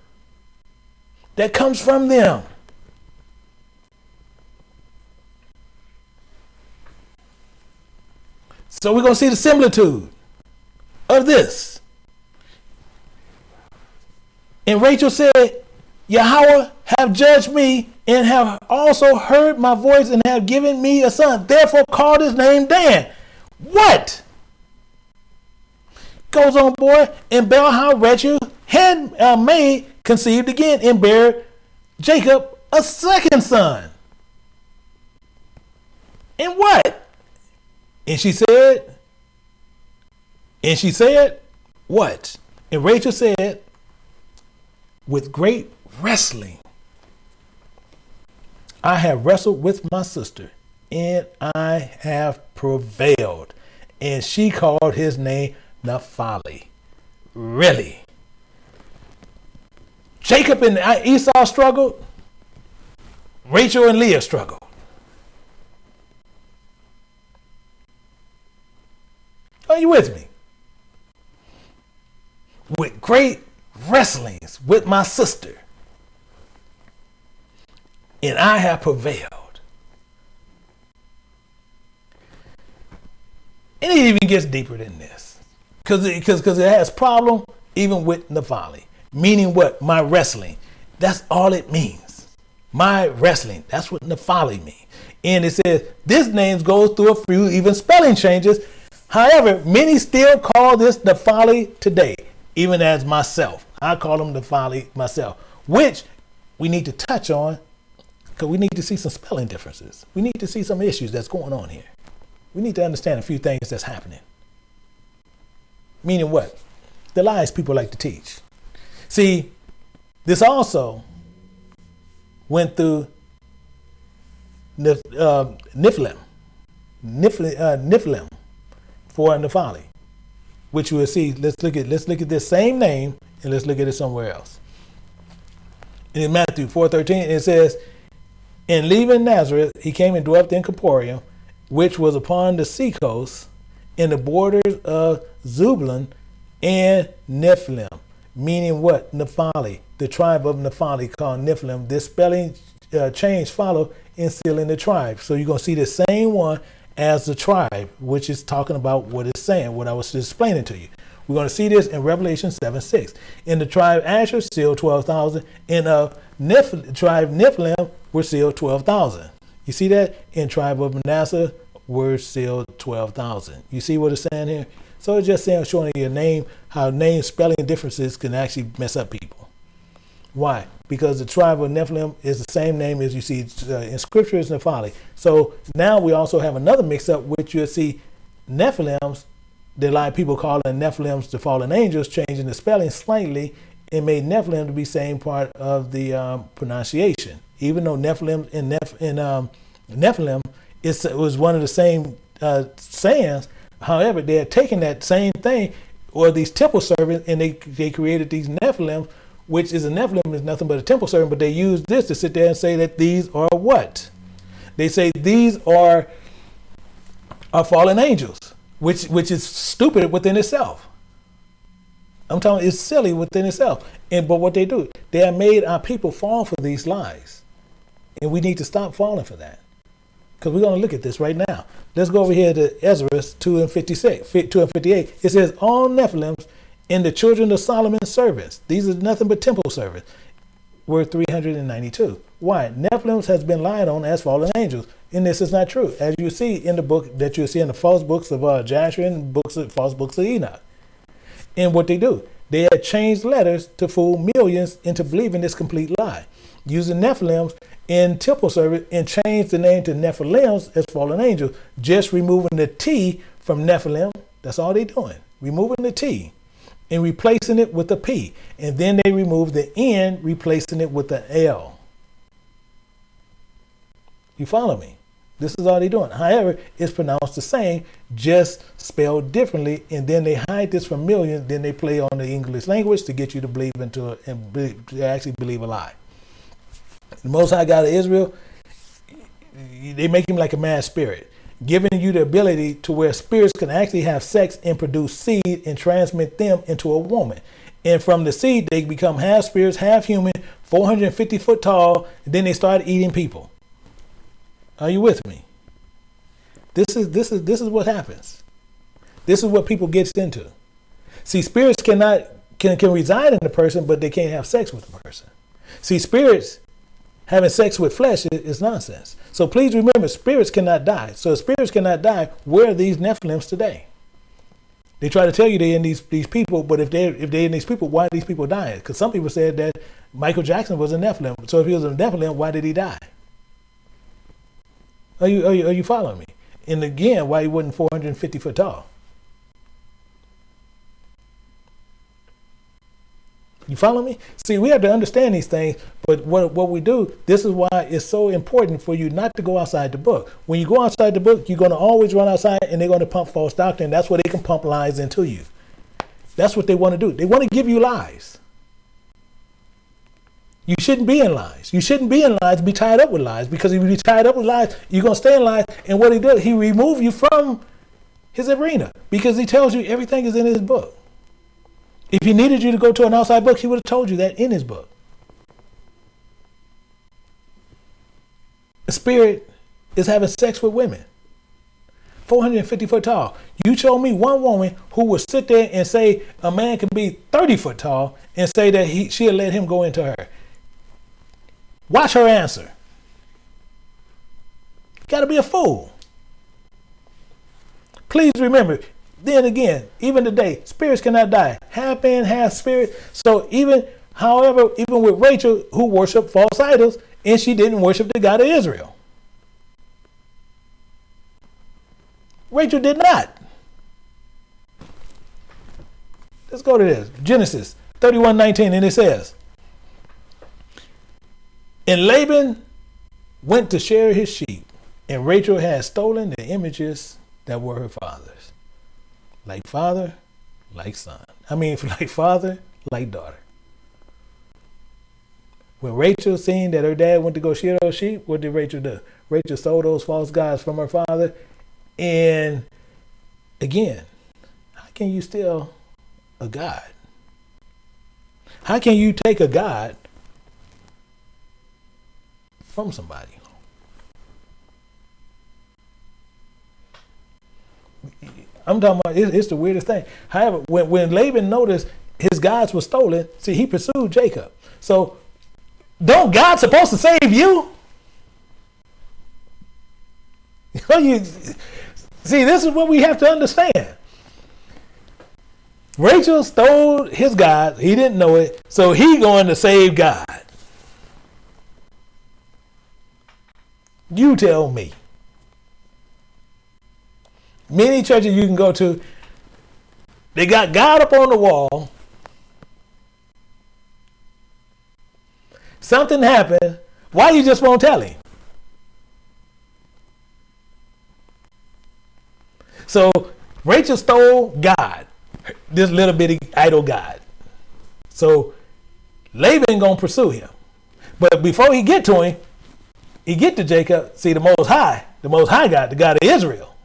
That comes from them. So we're going to see the similitude of this. And Rachel said, Yahweh have judged me and have also heard my voice and have given me a son. Therefore called his name Dan. What? Goes on, boy, and Bilhah Rachel had uh, conceived again and bare Jacob a second son. And what? And she said, and she said, what? And Rachel said, with great wrestling, I have wrestled with my sister, and I have prevailed. And she called his name Naphtali. Really? Jacob and Esau struggled. Rachel and Leah struggled. Are you with me? With great wrestlings with my sister. And I have prevailed. And it even gets deeper than this. Because it, cause, cause it has problem even with Naphtali. Meaning what? My wrestling. That's all it means. My wrestling. That's what Naphtali means. And it says this name goes through a few even spelling changes. However, many still call this Naphtali today, even as myself. I call them Naphtali myself, which we need to touch on because we need to see some spelling differences. We need to see some issues that's going on here. We need to understand a few things that's happening. Meaning what? The lies people like to teach. See, this also went through Nif, Niflem, uh, Niflem for Naphtali, which we'll see. Let's look at let's look at this same name and let's look at it somewhere else. in Matthew 4:13, it says, "In leaving Nazareth, he came and dwelt in Capernaum, which was upon the seacoast, in the borders of Zebulun and Nephthalim." meaning what? Naphtali, the tribe of Naphtali called Nephthalim. This spelling uh, change follow in sealing the tribe. So you're going to see the same one as the tribe, which is talking about what it's saying, what I was explaining to you. We're going to see this in Revelation 7 6. In the tribe Asher, sealed 12,000. In the Neph- tribe Nephthalim, were sealed 12,000. You see that? In tribe of Manasseh, were sealed 12,000. You see what it's saying here? So it's just saying, showing your name, how name spelling differences can actually mess up people. Why? Because the tribe of Nephilim is the same name as you see uh, in scripture as Nephtali. So now we also have another mix up, which you'll see Nephilims, lot of people calling Nephilims the fallen angels, changing the spelling slightly and made Nephilim to be same part of the um, pronunciation. Even though Nephilim in, Neph- in um, Nephilim it was one of the same uh, sayings, However, they had taken that same thing, or these temple servants, and they they created these Nephilim, which is a Nephilim is nothing but a temple servant, but they use this to sit there and say that these are what? They say these are are fallen angels, which which is stupid within itself. I'm telling you, it's silly within itself. And but what they do, they have made our people fall for these lies. And we need to stop falling for that because we're going to look at this right now. Let's go over here to Ezra 2 and 56, 2 and 58. It says, All Nethinims in the children of Solomon's servants, these are nothing but temple servants, were 392. Why? Nephilims has been lied on as fallen angels. And this is not true. As you see in the book that you see in the false books of uh, Joshua and books of, false books of Enoch. And what they do, they had changed letters to fool millions into believing this complete lie. Using Nethinims in temple service and changed the name to Nephilims as fallen angels, just removing the T from Nethinim. That's all they're doing. Removing the T and replacing it with a P. And then they remove the N, replacing it with the L. You follow me? This is all they're doing. However, it's pronounced the same, just spelled differently. And then they hide this from millions. Then they play on the English language to get you to believe into and actually believe a lie. The Most High God of Israel, they make him like a mad spirit, giving you the ability to where spirits can actually have sex and produce seed and transmit them into a woman. And from the seed, they become half spirits, half human, 450 foot tall, and then they start eating people. Are you with me? This is this is this is what happens. This is what people gets into. See, spirits cannot can can reside in the person, but they can't have sex with the person. See, spirits having sex with flesh is, nonsense. So please remember, spirits cannot die. So if spirits cannot die, where are these Nephilims today? They try to tell you they're in these these people, but if they if they're in these people, why are these people dying? Because some people said that Michael Jackson was a Nephilim. So if he was a Nephilim, why did he die? Are you are you, are you following me? And again, why he wasn't 450 foot tall? You follow me? See, we have to understand these things, but what, what we do, this is why it's so important for you not to go outside the book. When you go outside the book, you're going to always run outside and they're going to pump false doctrine. That's where they can pump lies into you. That's what they want to do. They want to give you lies. You shouldn't be in lies. You shouldn't be in lies, be tied up with lies, because if you be tied up with lies, you're going to stay in lies. And what he does, he remove you from his arena because he tells you everything is in his book. If he needed you to go to an outside book, he would have told you that in his book. Spirit is having sex with women. 450 foot tall. You show me one woman who would sit there and say a man can be 30 foot tall and say that he she'll let him go into her. Watch her answer. Gotta be a fool. Please remember, then again, even today, spirits cannot die. Half man, half spirit. So even, however, even with Rachel, who worshiped false idols, and she didn't worship the God of Israel. Rachel did not. Let's go to this. Genesis 31 19, and it says, And Laban went to share his sheep, and Rachel had stolen the images that were her father's. Like father, like son. I mean, like father, like daughter. When Rachel seen that her dad went to go shear those sheep, what did Rachel do? Rachel stole those false gods from her father. And again, how can you steal a God? How can you take a God from somebody? I'm talking about it's, the weirdest thing. However, when, when Laban noticed his gods were stolen, see, he pursued Jacob. So, don't God supposed to save you? Oh, you see, this is what we have to understand. Rachel stole his God. He didn't know it. So he going to save God. You tell me. Many churches you can go to, they got God up on the wall. Something happened. Why you just won't tell him? So Rachel stole God, this little bitty idol God. So Laban gonna pursue him. But before he get to him, he get to Jacob, see the most high, the most high God, the God of Israel.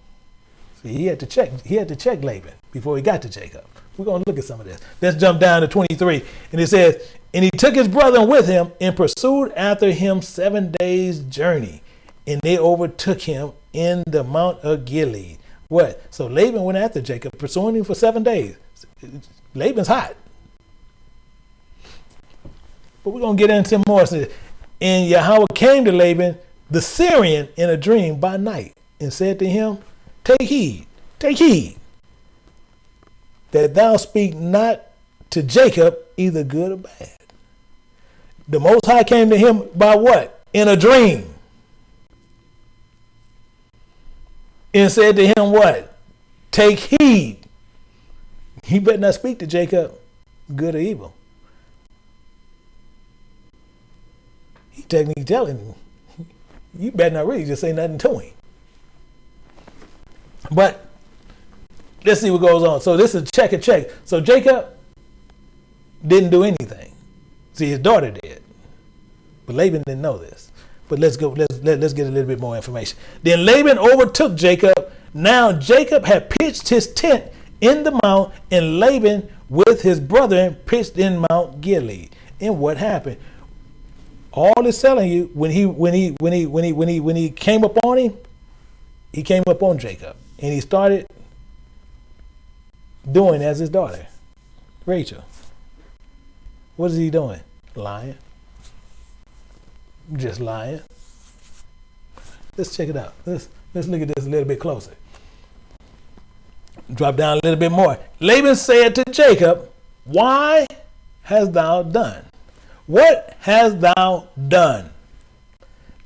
See, he had to check. He had to check Laban before he got to Jacob. We're to look at some of this. Let's jump down to 23. And it says, And he took his brother with him and pursued after him seven days' journey. And they overtook him in the Mount of Gilead. What? So Laban went after Jacob, pursuing him for seven days. Laban's hot. But we're going to get into more. And Yahweh came to Laban, the Syrian, in a dream by night and said to him, Take heed, take heed, that thou speak not to Jacob either good or bad. The Most High came to him by what? In a dream. And said to him, What? Take heed. He better not speak to Jacob good or evil. He technically telling him, You better not really just say nothing to him. But let's see what goes on. So this is check and check. So Jacob didn't do anything. See, his daughter did. But Laban didn't know this. But let's go, let's let, us let us get a little bit more information. Then Laban overtook Jacob. Now Jacob had pitched his tent in the mount, and Laban with his brother pitched in Mount Gilead. And what happened? All is telling you when he when he when he when he when he when he came up on him, he came up on Jacob and he started doing as his daughter, Rachel. What is he doing? Lying. Just lying. Let's check it out. Let's let's look at this a little bit closer. Drop down a little bit more. Laban said to Jacob, Why hast thou done? What hast thou done?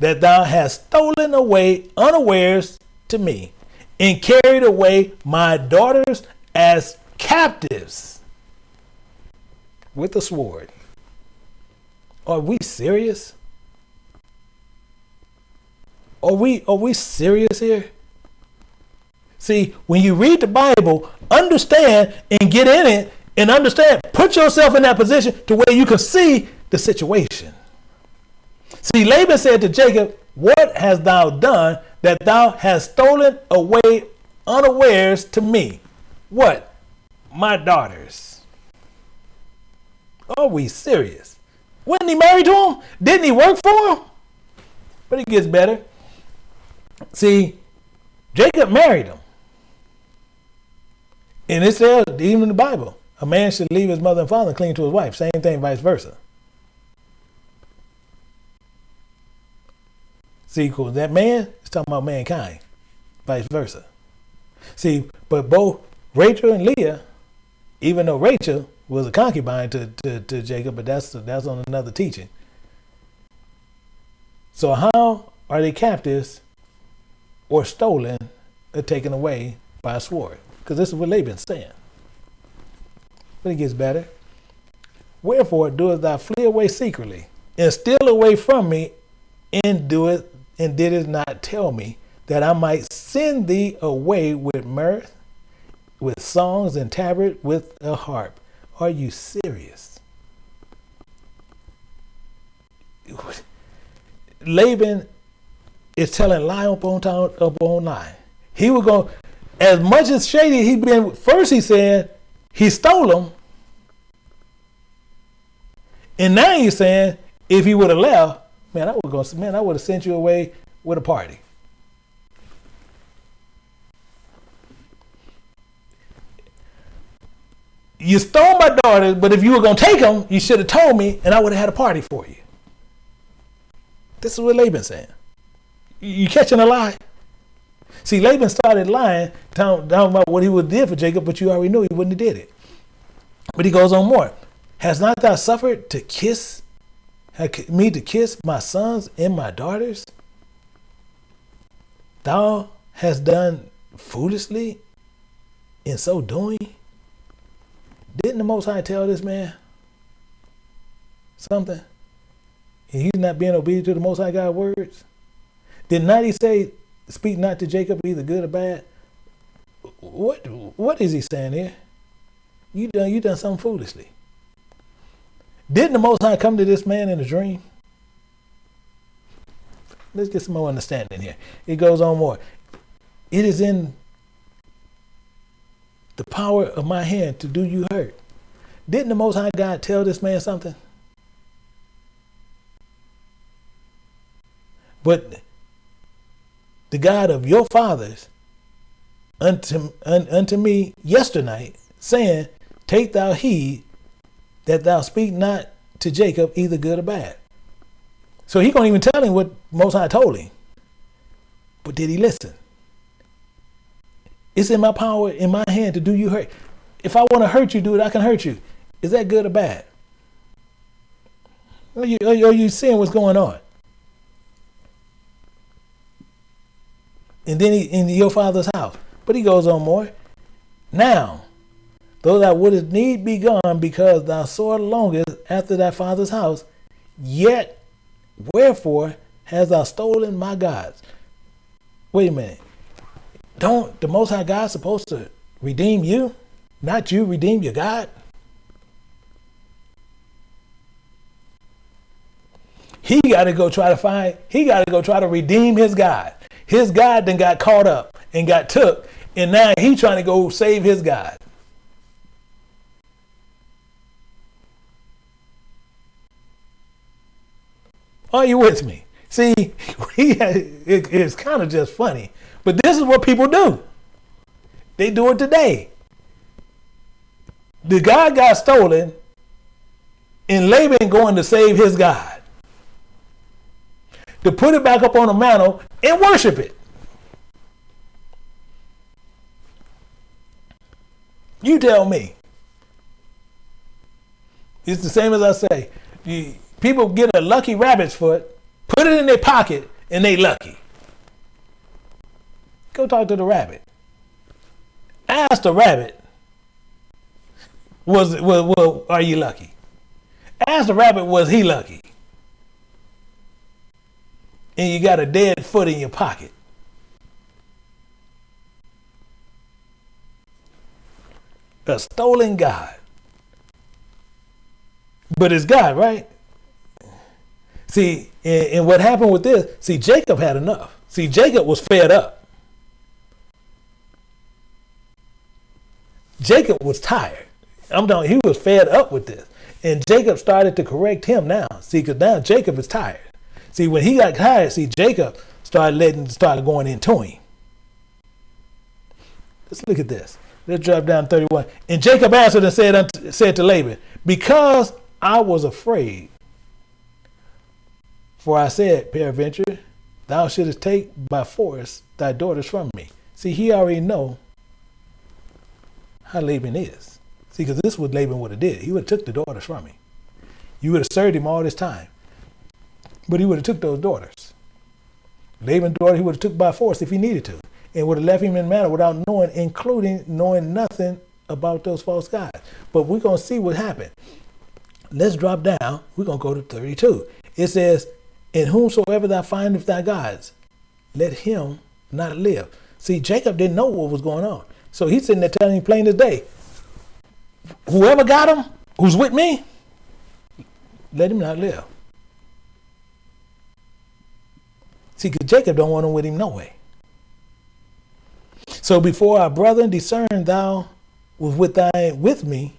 That thou hast stolen away unawares to me and carried away my daughters as captives. with a sword. Are we serious? Are we are we serious here? See, when you read the Bible, understand and get in it and understand, put yourself in that position to where you can see the situation. See, Laban said to Jacob, What hast thou done that thou hast stolen away unawares to me? What? My daughters. Are we serious? Wasn't he married to him? Didn't he work for him? But it gets better. See, Jacob married him. And it says, even in the Bible, a man should leave his mother and father and cling to his wife. Same thing, vice versa. See, cool. That man is talking about mankind, vice versa. See, but both Rachel and Leah, even though Rachel was a concubine to, to, to Jacob, but that's that's on another teaching. So how are they captives or stolen or taken away by a sword? Because this is what Laban's saying. But it gets better. Wherefore doest thou flee away secretly, and steal away from me, and do it, and did it not tell me that I might send thee away with mirth, with songs and tabret, with a harp. Are you serious? Laban is telling lie upon time upon lie. He was going as much as shady he been. First, he said he stole them, and now he's saying if he would have left, man, I would go. Man, I would have sent you away with a party. You stole my daughters, but if you were gonna take them, you should have told me, and I would have had a party for you. This is what Laban's saying. You catching a lie? See, Laban started lying, down, down about what he would did for Jacob, but you already knew he wouldn't have did it. But he goes on more. Has not thou suffered to kiss me to kiss my sons and my daughters? Thou hast done foolishly in so doing? Didn't the Most High tell this man something? And he's not being obedient to the Most High God's words? Did not he say, speak not to Jacob either good or bad? What what is he saying here? You done you done something foolishly. Didn't the Most High come to this man in a dream? Let's get some more understanding here. It goes on more. It is in the power of my hand to do you hurt. Didn't the Most High God tell this man something? But the God of your fathers unto, un, unto me yesternight, saying, Take thou heed that thou speak not to Jacob either good or bad. So he can't even tell him what Most High told him. But did he listen? It's in my power, in my hand to do you hurt. If I want to hurt you, do it, I can hurt you. Is that good or bad? Are you, are you seeing what's going on? And then he in your father's house. But he goes on more. Now, though thou wouldst need be gone because thou sore longest after thy father's house, yet wherefore hast thou stolen my gods? Wait a minute. Don't the Most High God supposed to redeem you? Not you redeem your God? He got to go try to find, he got to go try to redeem his God. His God then got caught up and got took, and now he trying to go save his God. Are you with me? See, it, it's kind of just funny, but this is what people do. They do it today. The God got stolen, and Laban going to save his God to put it back up on the mantle and worship it. You tell me. It's the same as I say. You, people get a lucky rabbit's foot, put it in their pocket, and they lucky. Go talk to the rabbit. Ask the rabbit, was, was are you lucky? Ask the rabbit, was he lucky? And you got a dead foot in your pocket. A stolen God. But it's God, right? See, and, and what happened with this, see, Jacob had enough. See, Jacob was fed up. Jacob was tired. I'm done. He was fed up with this. And Jacob started to correct him now. See, because now Jacob is tired. See, when he got tired, see, Jacob started letting, started going into him. Let's look at this. Let's drop down 31. And Jacob answered and said, said to Laban, Because I was afraid, for I said, Peradventure, thou shouldst take by force thy daughters from me. See, he already know how Laban is. See, because this is what Laban would have did. He would have took the daughters from me. You would have served him all this time. But he would have took those daughters. Laban's daughter he would have took by force if he needed to. And would have left him in manner without knowing, including knowing nothing about those false gods. But we're going to see what happened. Let's drop down. We're going to go to 32. It says, In whomsoever thou findest thy gods, let him not live. See, Jacob didn't know what was going on. So he's sitting there telling him plain as day, whoever got him, who's with me, let him not live. See, because Jacob don't want him with him no way. So before our brother discern thou was with thy with me,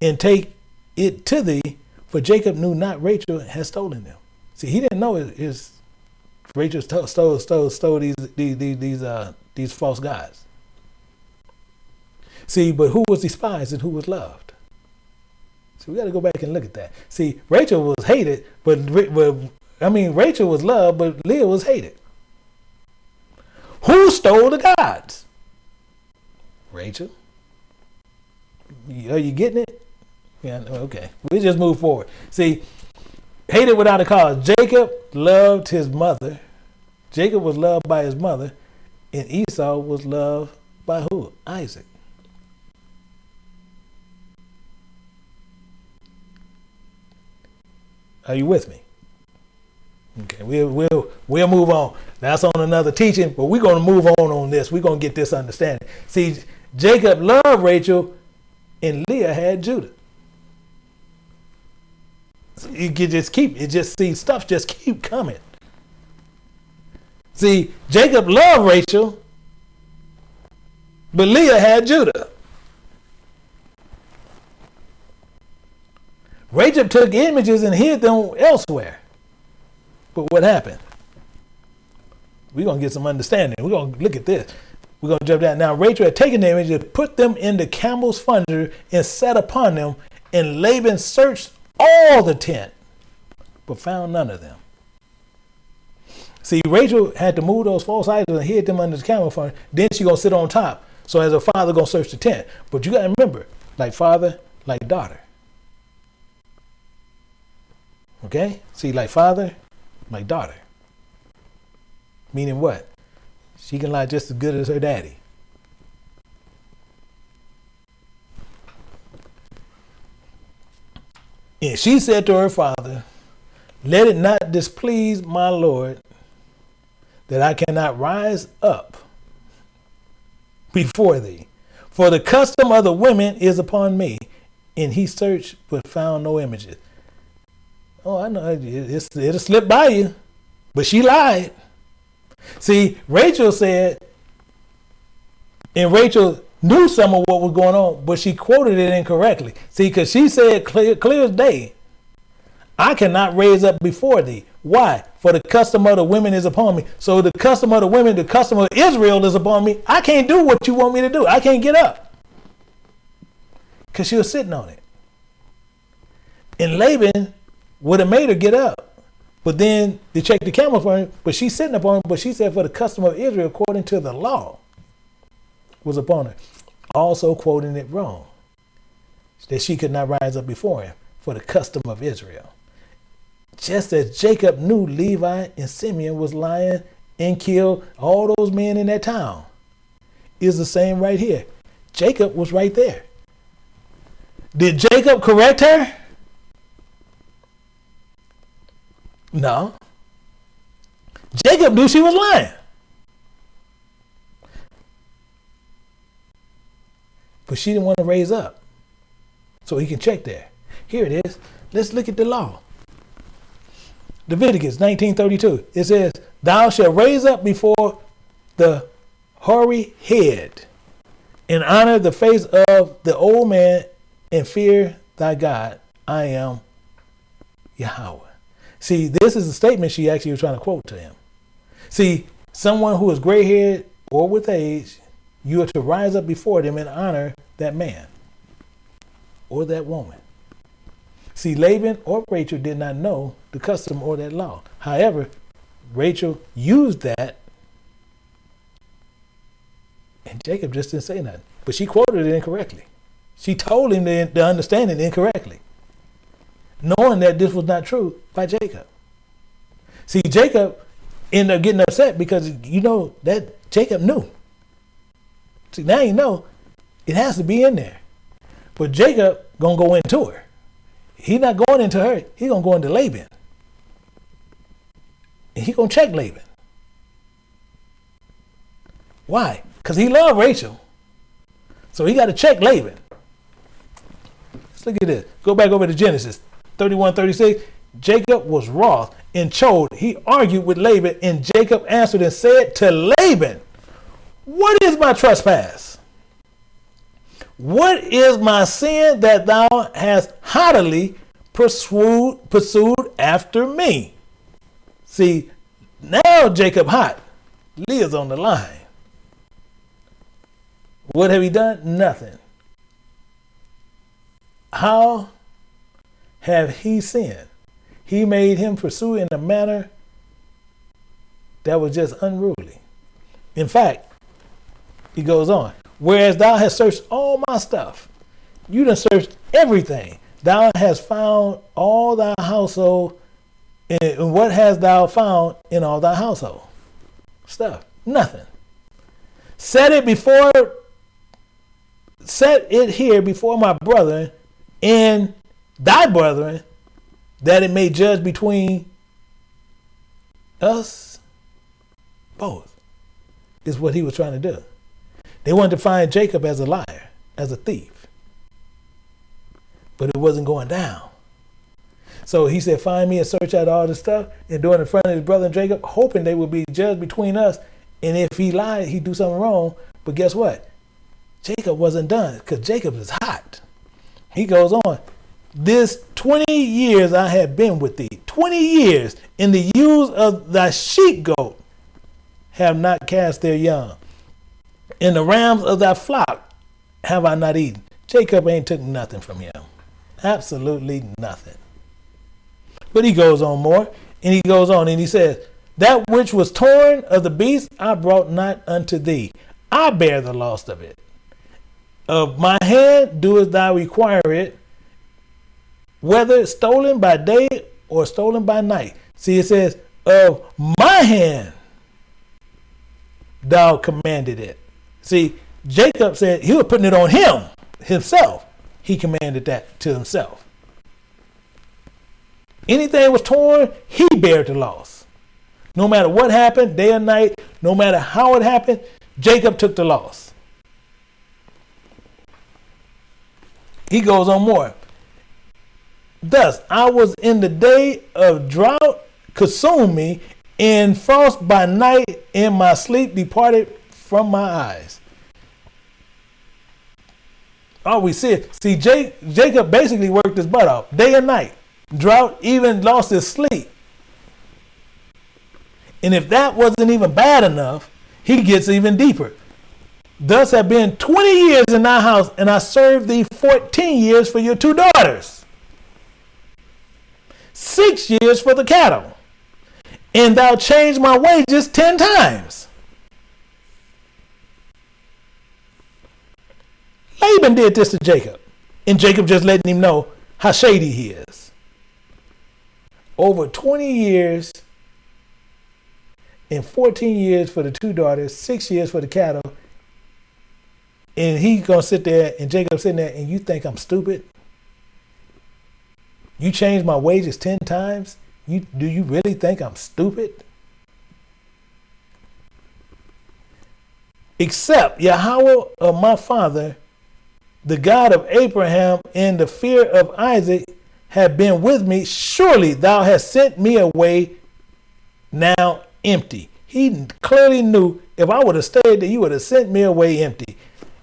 and take it to thee, for Jacob knew not Rachel had stolen them. See, he didn't know his, his Rachel stole stole stole, stole these these these uh, these false gods. See, but who was despised and who was loved? So we got to go back and look at that. See, Rachel was hated, but, but I mean, Rachel was loved, but Leah was hated. Who stole the gods? Rachel. Are you getting it? Yeah, okay. We just move forward. See, hated without a cause. Jacob loved his mother. Jacob was loved by his mother, and Esau was loved by who? Isaac. Are you with me? Okay, we'll we'll we'll move on. That's on another teaching, but we're gonna move on on this. We're gonna get this understanding. See, Jacob loved Rachel, and Leah had Judah. So you can just keep it. Just see stuff just keep coming. See, Jacob loved Rachel, but Leah had Judah. Rachel took images and hid them elsewhere. But what happened? We're going to get some understanding. We're going to look at this. We're going to jump down. Now, Rachel had taken the images, put them in the camel's funder, and sat upon them. And Laban searched all the tent, but found none of them. See, Rachel had to move those false idols and hid them under the camel funder. Then she going to sit on top. So as a father going to search the tent. But you got to remember, like father, like daughter. Okay? See, like father, like daughter. Meaning what? She can lie just as good as her daddy. And she said to her father, Let it not displease my Lord that I cannot rise up before thee. For the custom of the women is upon me. And he searched but found no images. Oh, I know it's, it'll slip by you, but she lied. See, Rachel said, and Rachel knew some of what was going on, but she quoted it incorrectly. See, because she said clear, clear as day, I cannot raise up before thee. Why? For the custom of the women is upon me. So the custom of the women, the custom of Israel is upon me. I can't do what you want me to do. I can't get up. Because she was sitting on it. And Laban would have made her get up. But then they checked the camera for him, but she's sitting upon him, but she said for the custom of Israel, according to the law, was upon her. Also quoting it wrong. That she could not rise up before him for the custom of Israel. Just as Jacob knew Levi and Simeon was lying and killed all those men in that town. Is the same right here. Jacob was right there. Did Jacob correct her? No. Jacob knew she was lying. But she didn't want to raise up. So he can check there. Here it is. Let's look at the law. Leviticus 19:32. It says, "Thou shalt raise up before the hoary head, and honor the face of the old man, and fear thy God. I am Yahweh." See, this is a statement she actually was trying to quote to him. See, someone who is gray-haired or with age, you are to rise up before them and honor that man or that woman. See, Laban or Rachel did not know the custom or that law. However, Rachel used that, and Jacob just didn't say nothing. But she quoted it incorrectly. She told him the, the understanding incorrectly, knowing that this was not true by Jacob. See, Jacob ended up getting upset because you know that Jacob knew. See, now you know it has to be in there. But Jacob gonna go into her. He not going into her. He gonna go into Laban. And he gonna check Laban. Why? Because he loved Rachel. So he got to check Laban. Let's look at this. Go back over to Genesis 31, 36. Jacob was wroth and chode. He argued with Laban, and Jacob answered and said to Laban, What is my trespass? What is my sin that thou hast haughtily pursued, pursued after me? See, now Jacob hot. Leah's on the line. What have he done? Nothing. How have he sinned? He made him pursue in a manner that was just unruly. In fact, he goes on, Whereas thou hast searched all my stuff, you done searched everything. Thou hast found all thy household. And what hast thou found in all thy household? Stuff. Nothing. Set it before, set it here before my brother, and thy brethren, that it may judge between us both, is what he was trying to do. They wanted to find Jacob as a liar, as a thief. But it wasn't going down. So he said, Find me and search out all this stuff and do it in front of his brother Jacob, hoping they would be judged between us. And if he lied, he'd do something wrong. But guess what? Jacob wasn't done because Jacob is hot. He goes on, This 20 years I have been with thee, 20 years, in the ewes of thy sheep goat have not cast their young in the rams of thy flock have I not eaten. Jacob ain't took nothing from him. Absolutely nothing. But he goes on more, and he goes on, and he says, That which was torn of the beast I brought not unto thee. I bear the loss of it. Of my hand doest thou require it, whether stolen by day or stolen by night. See, it says, Of my hand thou commanded it. See, Jacob said he was putting it on him himself. He commanded that to himself. Anything was torn, he bared the loss. No matter what happened, day or night, no matter how it happened, Jacob took the loss. He goes on more. Thus, I was in the day of drought, consumed me, and frost by night, and my sleep departed from my eyes. All we see, it. see Jake, Jacob basically worked his butt off day and night. Drought, even lost his sleep. And if that wasn't even bad enough, he gets even deeper. Thus have been 20 years in thy house, and I served thee 14 years for your two daughters, six years for the cattle, and thou changed my wages 10 times. Laban did this to Jacob. And Jacob just letting him know how shady he is. Over 20 years and 14 years for the two daughters, six years for the cattle. And he's going to sit there, and Jacob's sitting there, and you think I'm stupid? You changed my wages 10 times, You, do you really think I'm stupid? Except Yahweh of my father, the God of Abraham, and the fear of Isaac have been with me. Surely thou hast sent me away now empty. He clearly knew if I would have stayed there, you would have sent me away empty.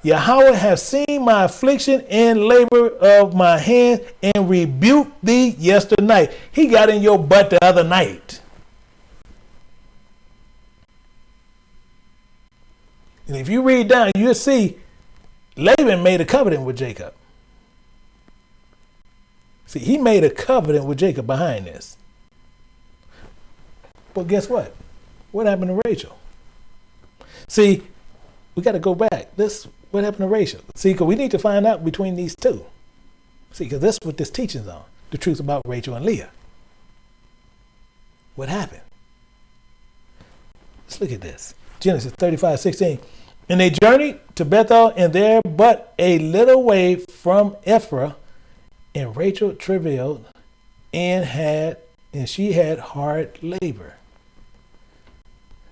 Yahweh have seen my affliction and labor of my hand and rebuked thee yesternight. He got in your butt the other night. And if you read down, you'll see Laban made a covenant with Jacob. See, he made a covenant with Jacob behind this. But guess what? What happened to Rachel? See, we got to go back. This what happened to Rachel? See, because we need to find out between these two. See, because that's what this teaching's on. The truth about Rachel and Leah. What happened? Let's look at this. Genesis 35, 16. And they journeyed to Bethel, and there but a little way from Ephrath, and Rachel travailed and had and she had hard labor.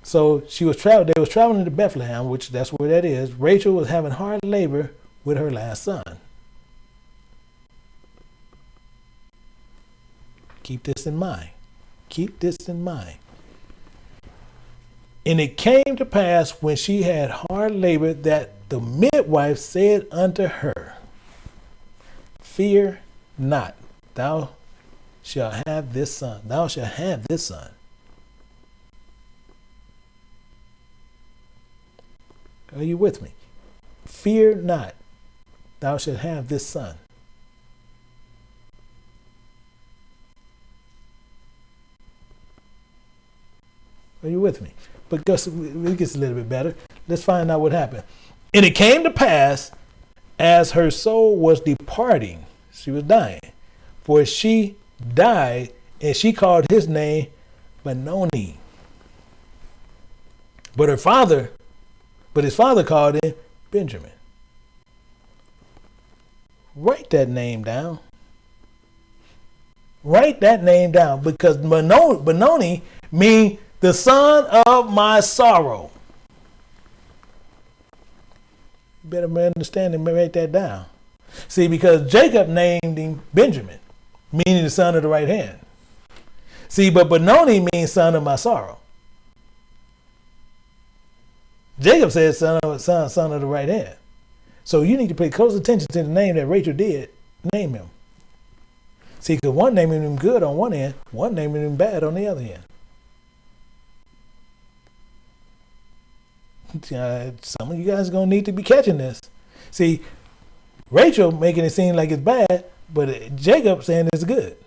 So she was traveling. They was traveling to Bethlehem, which that's where that is. Rachel was having hard labor with her last son. Keep this in mind. Keep this in mind. And it came to pass when she had hard labor that the midwife said unto her, Fear not, thou shalt have this son. Thou shalt have this son. Are you with me? Fear not, thou shalt have this son. Are you with me? But it gets a little bit better. Let's find out what happened. And it came to pass as her soul was departing, she was dying, for she died, and she called his name Benoni. But her father but his father called him Benjamin. Write that name down. Write that name down because Benoni means the son of my sorrow. Better understand and write that down. See, because Jacob named him Benjamin, meaning the son of the right hand. See, but Benoni means son of my sorrow. Jacob said son of, son, son of the right hand. So you need to pay close attention to the name that Rachel did name him. See, because one naming him good on one end, one naming him bad on the other end. Uh, some of you guys are going to need to be catching this. See, Rachel making it seem like it's bad, but Jacob saying it's good.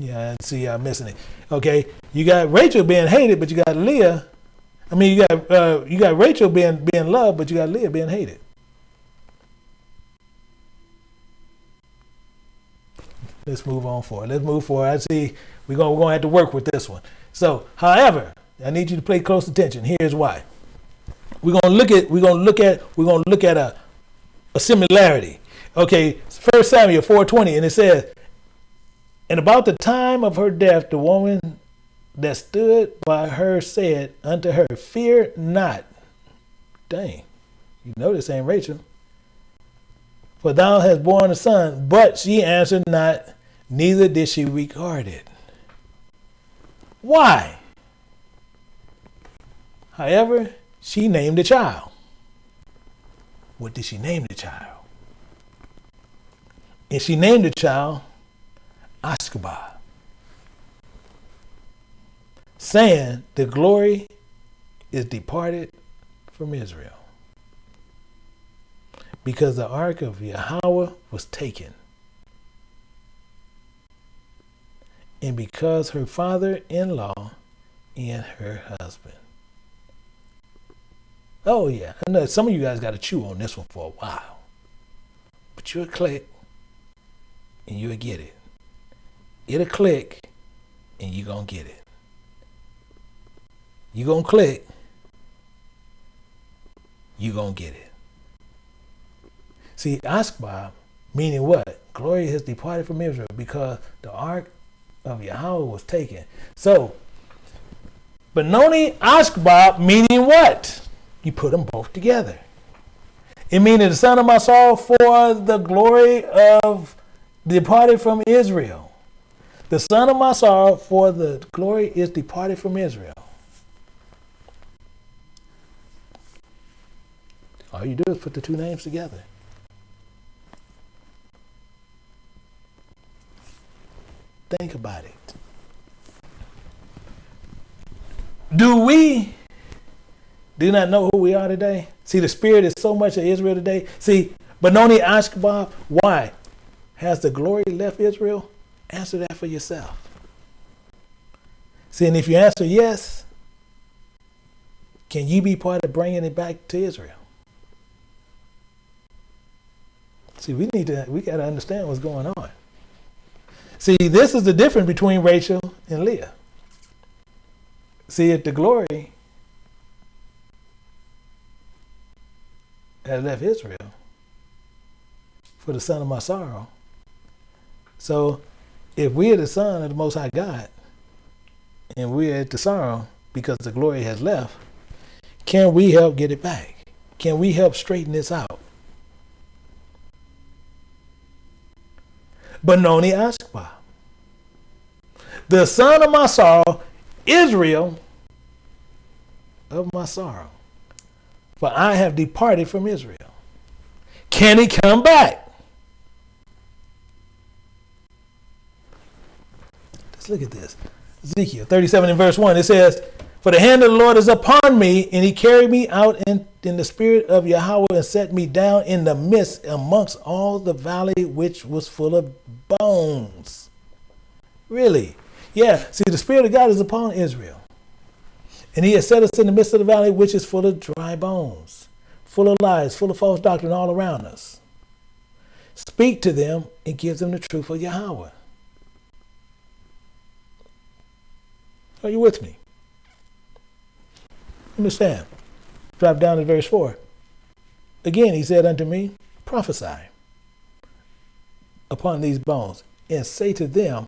Yeah, see, I'm missing it. Okay, you got Rachel being hated, but you got Leah. I mean, you got uh, you got Rachel being being loved, but you got Leah being hated. Let's move on forward. Let's move forward. I see we're gonna we're gonna have to work with this one. So, however, I need you to pay close attention. Here's why. We're gonna look at we're gonna look at we're gonna look at a a similarity. Okay, First Samuel 4:20, and it says, and about the time of her death, the woman that stood by her said unto her, Fear not. Dang, you know this ain't Rachel. For thou hast borne a son. But she answered not, neither did she regard it. Why? However, she named the child. What did she name the child? And she named the child Ichabod, saying, The glory is departed from Israel. Because the ark of Yahweh was taken. And because her father in law and her husband. Oh, yeah. I know some of you guys got to chew on this one for a while. But you'll click and you'll get it it'll click and you're going to get it. You're going to click, you're going to get it. See, Bob, meaning what? glory has departed from Israel because the ark of Yahweh was taken. So, Benoni Ichabod meaning what? You put them both together. It means the son of my soul for the glory of departed from Israel. The son of my sorrow for the glory is departed from Israel. All you do is put the two names together. Think about it. Do we do not know who we are today? See, the spirit is so much of Israel today. See, Benoni Ichabod, why? Has the glory left Israel? Answer that for yourself. See, and if you answer yes, can you be part of bringing it back to Israel? See, we need to, we got to understand what's going on. See, this is the difference between Rachel and Leah. See, if the glory had left Israel for the son of my sorrow. So if we are the son of the Most High God and we are at the sorrow because the glory has left, can we help get it back? Can we help straighten this out? Benoni Ichabod. The son of my sorrow, Israel of my sorrow. For I have departed from Israel. Can he come back? Look at this. Ezekiel 37 and verse 1. It says, For the hand of the Lord is upon me, and he carried me out in, in the spirit of Yahweh and set me down in the midst amongst all the valley which was full of bones. Really? Yeah, see, the Spirit of God is upon Israel. And he has set us in the midst of the valley, which is full of dry bones, full of lies, full of false doctrine all around us. Speak to them and give them the truth of Yahweh. Are you with me? Understand. Drop down to verse 4. Again, he said unto me, Prophesy upon these bones, and say to them,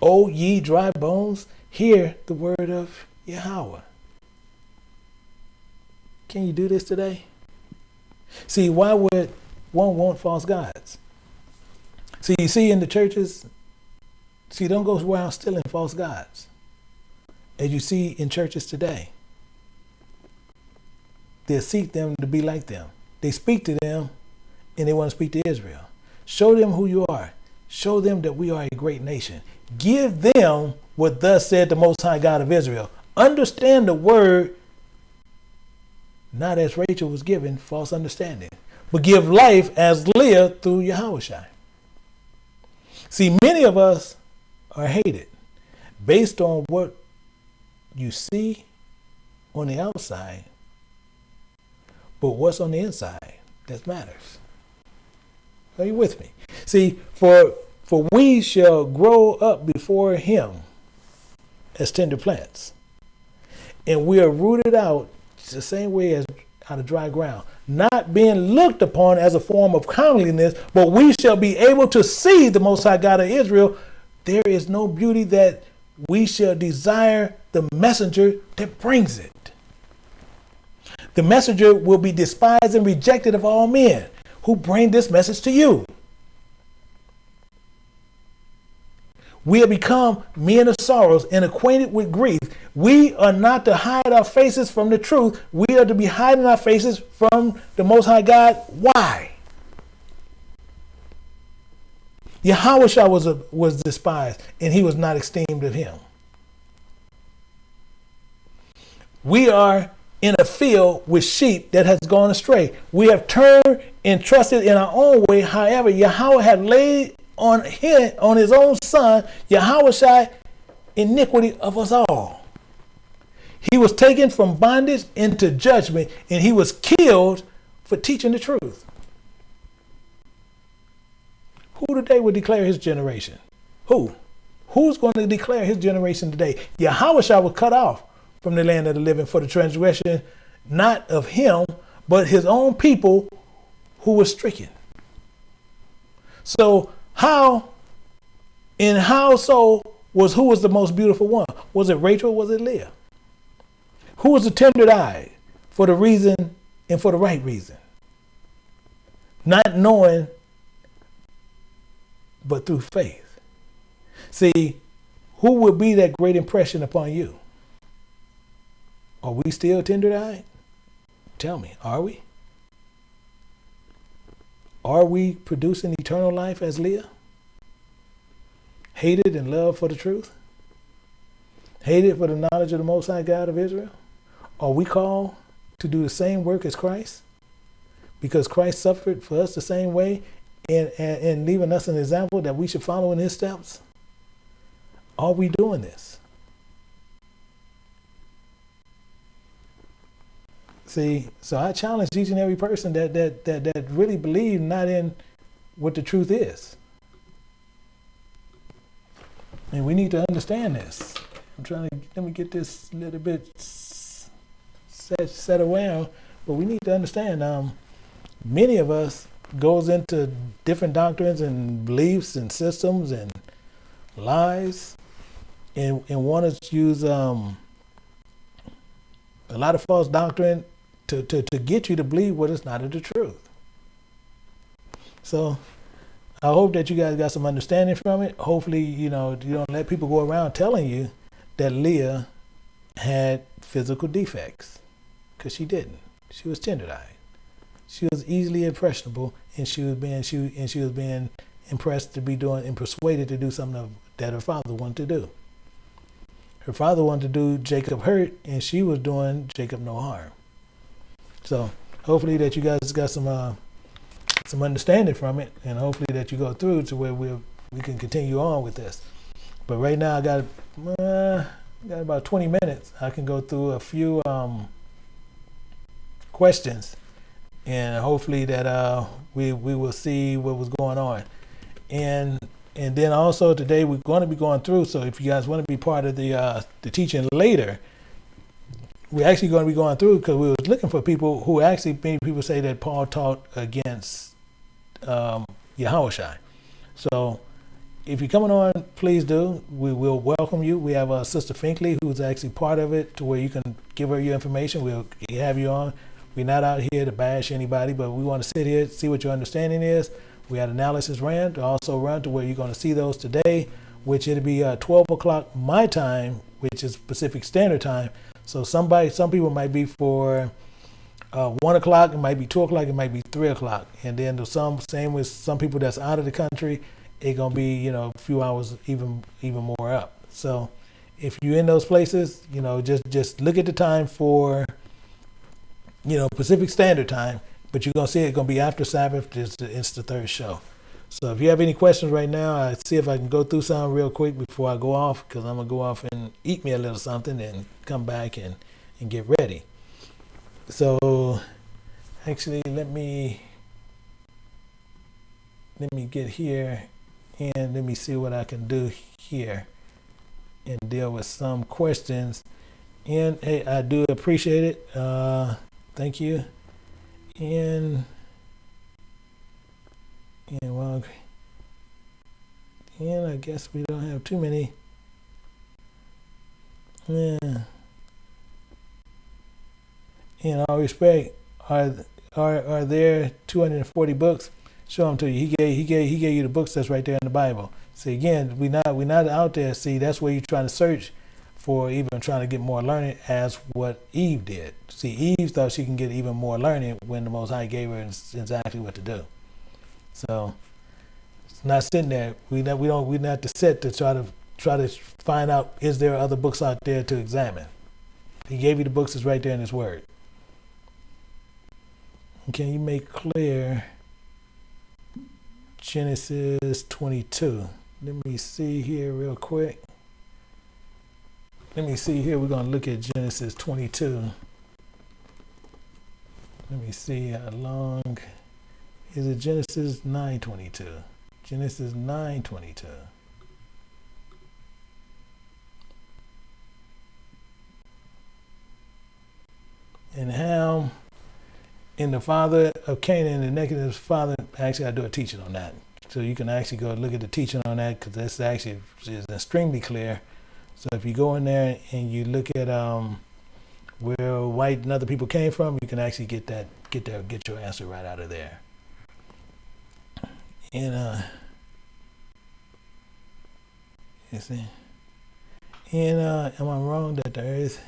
O ye dry bones, hear the word of Yahweh. Can you do this today? See, why would one want false gods? See, you see in the churches, see, don't go around stealing false gods. As you see in churches today, they seek them to be like them. They speak to them and they want to speak to Israel. Show them who you are. Show them that we are a great nation. Give them what thus said the Most High God of Israel. Understand the word, not as Rachel was given false understanding, but give life as Leah through Yahweh. See, many of us are hated based on what you see on the outside, but what's on the inside that matters. Are you with me? See, for for we shall grow up before him as tender plants. And we are rooted out the same way as out of dry ground, not being looked upon as a form of comeliness, but we shall be able to see the Most High God of Israel. There is no beauty that we shall desire the messenger that brings it. The messenger will be despised and rejected of all men who bring this message to you. We have become men of sorrows and acquainted with grief. We are not to hide our faces from the truth. We are to be hiding our faces from the Most High God. Why? Yahweh was, was despised and he was not esteemed of him. We are in a field with sheep that has gone astray. We have turned and trusted in our own way. However, Yahweh had laid on him, on his own son, Yahweh iniquity of us all. He was taken from bondage into judgment, and he was killed for teaching the truth. Who today would declare his generation? Who? Who's going to declare his generation today? Yahweh was cut off from the land of the living for the transgression, not of him, but his own people who were stricken. So How and how so was who was the most beautiful one? Was it Rachel? was it Leah? Who was the tender eye for the reason and for the right reason? Not knowing, but through faith. See, who will be that great impression upon you? Are we still tender eyed? Tell me, are we? Are we producing eternal life as Leah? Hated and loved for the truth? Hated for the knowledge of the Most High God of Israel? Are we called to do the same work as Christ? Because Christ suffered for us the same way and, and, and leaving us an example that we should follow in his steps? Are we doing this? See, so I challenge each and every person that that that that really believe not in what the truth is. And we need to understand this. I'm trying to let me get this little bit set set around, but we need to understand. Um, many of us goes into different doctrines and beliefs and systems and lies, and and want to use um, a lot of false doctrine to, to, to get you to believe what is not of the truth. So I hope that you guys got some understanding from it. Hopefully, you know, you don't let people go around telling you that Leah had physical defects because she didn't. She was tender-eyed. She was easily impressionable, and she was being she and she was being impressed to be doing and persuaded to do something that her father wanted to do. Her father wanted to do Jacob hurt, and she was doing Jacob no harm. So hopefully that you guys got some uh, some understanding from it, and hopefully that you go through to where we we can continue on with this. But right now I got uh, got about 20 minutes. I can go through a few um, questions, and hopefully that uh, we we will see what was going on. And and then also today we're going to be going through. So if you guys want to be part of the uh, the teaching later, we're actually going to be going through because we was looking for people who actually made people say that Paul taught against um. So if you're coming on, please do. We will welcome you. We have a Sister Finkley who's actually part of it to where you can give her your information. We'll have you on. We're not out here to bash anybody, but we want to sit here, see what your understanding is. We had analysis ran to also run to where you're going to see those today, which it'll be uh, 12 o'clock my time, which is Pacific Standard Time. So somebody, some people might be for uh, one o'clock, it might be two o'clock, it might be three o'clock, and then the some same with some people that's out of the country, it gonna be you know a few hours even even more up. So if you're in those places, you know just just look at the time for you know Pacific Standard Time, but you're gonna see it gonna be after Sabbath. It's the, it's the third show. So if you have any questions right now, I see if I can go through some real quick before I go off, because I'm gonna go off and eat me a little something and come back and and get ready. So actually, let me let me get here and let me see what I can do here and deal with some questions. And hey, I do appreciate it. Uh, thank you. And and well, and I guess we don't have too many. Yeah. In all respect, are are are there 240 books? Show them to you. He gave he gave he gave you the books that's right there in the Bible. See again, we not we not out there. See that's where you're trying to search for even trying to get more learning as what Eve did. See, Eve thought she can get even more learning when the Most High gave her exactly what to do. So it's not sitting there. We not, we don't we not to sit to try to try to find out is there other books out there to examine. He gave you the books that's right there in His Word. Can you make clear Genesis 22? Let me see here real quick. Let me see here. We're going to look at Genesis 22. Let me see how long is it Genesis 9:22. Genesis 9:22. And how in the father of Canaan, the negative father, actually I do a teaching on that. So you can actually go look at the teaching on that because that's actually is extremely clear. So if you go in there and you look at um, where white and other people came from, you can actually get that get there get your answer right out of there. And uh, you see, and uh, am I wrong that the Earth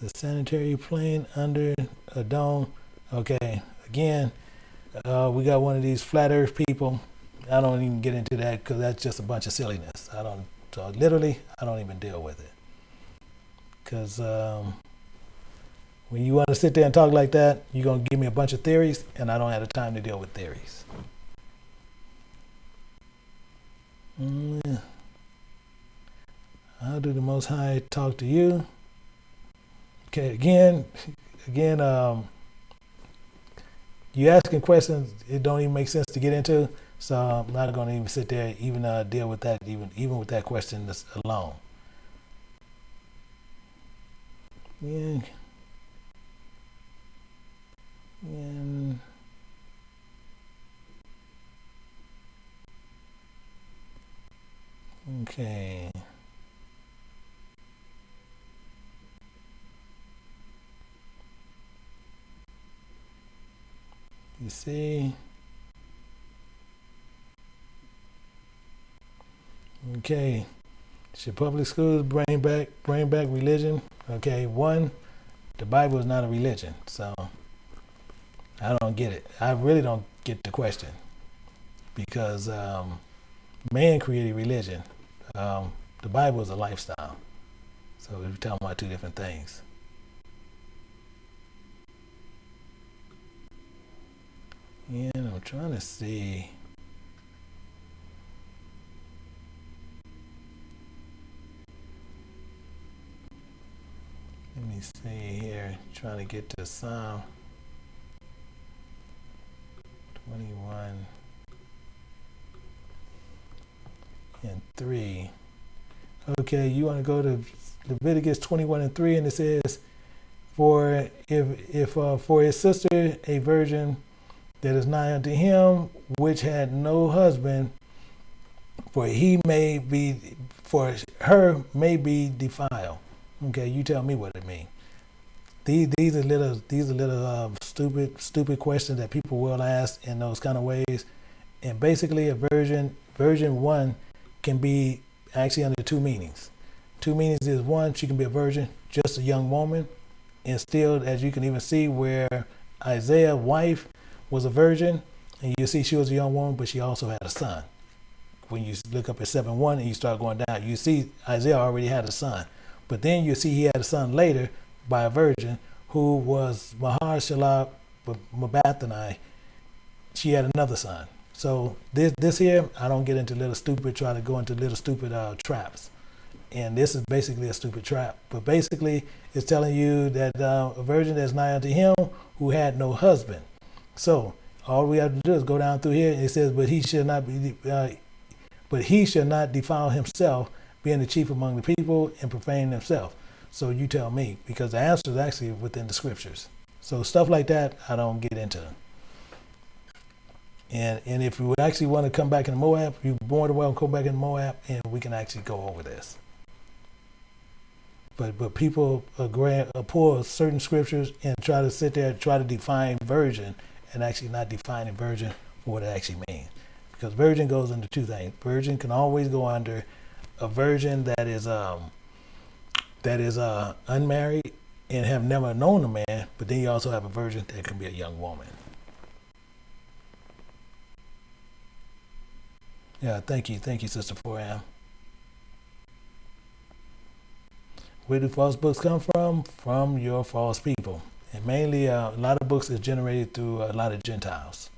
is a sanitary plane under a dome? Okay, again, uh, we got one of these flat Earth people. I don't even get into that because that's just a bunch of silliness. I don't. So literally, I don't even deal with it because. Um, when you want to sit there and talk like that, you're going to give me a bunch of theories, and I don't have the time to deal with theories. Mm. How do the Most High talk to you? Okay, again, again, um, you asking questions it don't even make sense to get into, so I'm not going to even sit there even uh, deal with that even even with that question alone. Yeah. And okay. You see? Okay. Should public schools bring back bring back religion? Okay, one, the Bible is not a religion, so I don't get it. I really don't get the question because um, man created religion. Um, the Bible is a lifestyle. So we're talking about two different things. And I'm trying to see. Let me see here. Trying to get to some. 21 and 3. Okay, you want to go to Leviticus 21 and 3, and it says, For if, if uh, for his sister a virgin that is nigh unto him, which had no husband, for he may be, for her may be defiled. Okay, you tell me what it means. These, these are little, these are little uh, stupid, stupid questions that people will ask in those kind of ways. And basically, a version, version one, can be actually under two meanings. Two meanings is one, she can be a virgin, just a young woman, and still, as you can even see, where Isaiah's wife was a virgin, and you see she was a young woman, but she also had a son. When you look up at 7 1 and you start going down, you see Isaiah already had a son. But then you see he had a son later by a virgin who was Maharshala Mabathani. She had another son. So this this here, I don't get into little stupid, try to go into little stupid uh, traps. And this is basically a stupid trap. But basically, it's telling you that uh, a virgin that's nigh unto him who had no husband. So all we have to do is go down through here. And it says, but he should not be, uh, but he shall not defile himself, being the chief among the people and profaning himself. So you tell me, because the answer is actually within the scriptures. So stuff like that, I don't get into. And and if you actually want to come back in Moab, you're more than welcome to come back in Moab, and we can actually go over this. But but people are agree, uh, pull certain scriptures and try to sit there and try to define virgin, and actually not defining virgin for what it actually means. Because virgin goes under two things. Virgin can always go under a virgin that is um, that is uh, unmarried and have never known a man, but then you also have a virgin that can be a young woman. Yeah, thank you. Thank you, Sister 4am. Where do false books come from? From your false people. And mainly, uh, a lot of books is generated through a lot of Gentiles.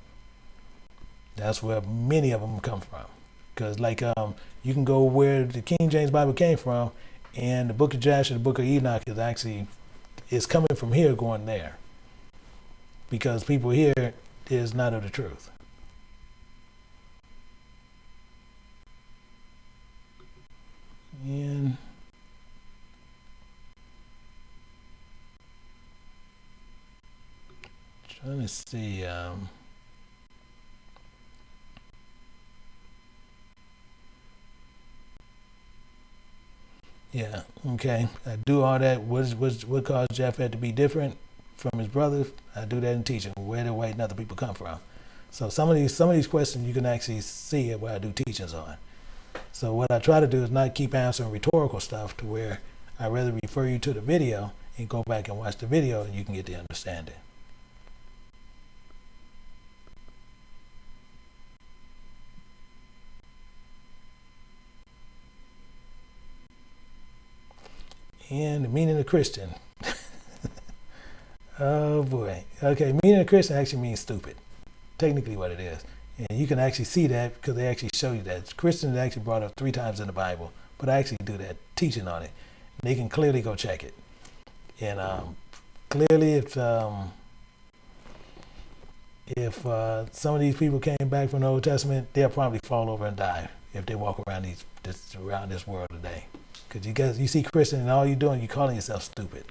That's where many of them come from. Because, like, um, you can go where the King James Bible came from, and the book of Jasher, the book of Enoch is actually is coming from here going there. Because people here is not of the truth. And trying to see. Um, yeah. Okay. I do all that. What's, what's, what caused Japheth to be different from his brothers? I do that in teaching. Where do white and other people come from? So some of these some of these questions you can actually see where I do teachings on. So what I try to do is not keep answering rhetorical stuff to where I rather refer you to the video and go back and watch the video and you can get the understanding. And the meaning of Christian. oh boy. Okay, meaning of Christian actually means stupid. Technically what it is. And you can actually see that because they actually show you that. Christians actually brought up three times in the Bible, but I actually do that teaching on it. They can clearly go check it. And um, clearly, if um, if uh, some of these people came back from the Old Testament, they'll probably fall over and die if they walk around these this, around this world today. Because you guys, you see Christian, and all you're doing, you're calling yourself stupid.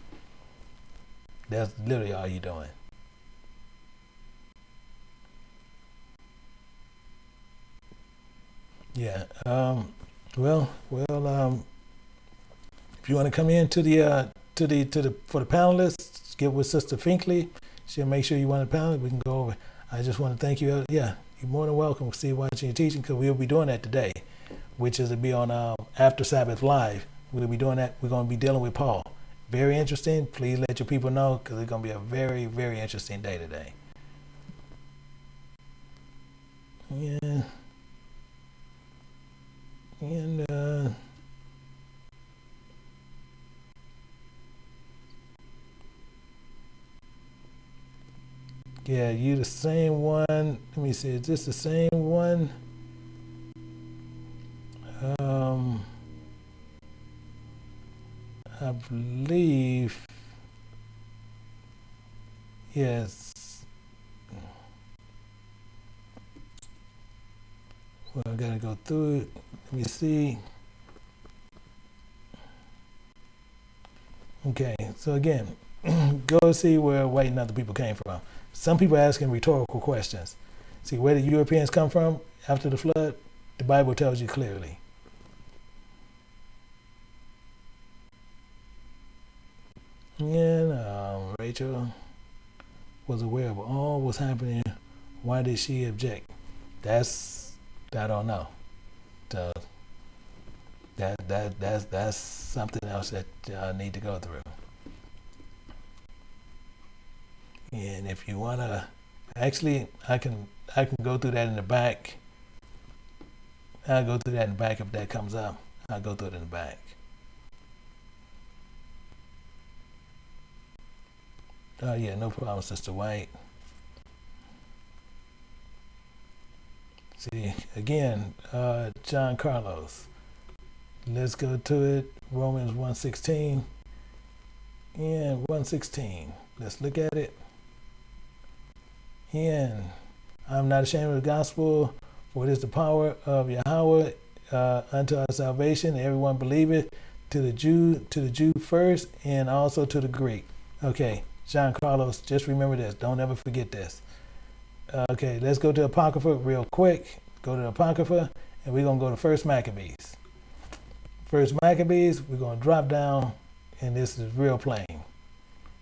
That's literally all you're doing. Yeah. Um, well, well. Um, if you want to come in to the uh, to the to the for the panelists, get with Sister Finkley. She'll make sure you want a panel. We can go over. I just want to thank you. Uh, yeah, you're more than welcome. See watching your teaching because we'll be doing that today, which is to be on um, After Sabbath Live. We'll be doing that. We're going to be dealing with Paul. Very interesting. Please let your people know because it's going to be a very, very interesting day today. Yeah. And, uh, yeah, you the same one. Let me see, is this the same one? Um, I believe, yes. Well, I gotta go through it. Let me see. Okay, so again, go see where white and other people came from. Some people are asking rhetorical questions. See, where did Europeans come from after the flood? The Bible tells you clearly. And um, Rachel was aware of all what's happening. Why did she object? That's I don't know. So that that that's that's something else that I need to go through. And if you wanna, actually, I can I can go through that in the back. I'll go through that in the back if that comes up. I'll go through it in the back. Oh yeah, no problem, Sister White. See, again, uh, John Carlos. Let's go to it. Romans 1.16. And 1.16. Let's look at it. And I'm not ashamed of the gospel, for it is the power of Yahweh uh, unto our salvation. Everyone believe it. To the Jew, to the Jew first, and also to the Greek. Okay, John Carlos, just remember this. Don't ever forget this. Uh, okay, let's go to Apocrypha real quick. Go to Apocrypha, and we're going to go to First Maccabees. First Maccabees, we're going to drop down, and this is real plain.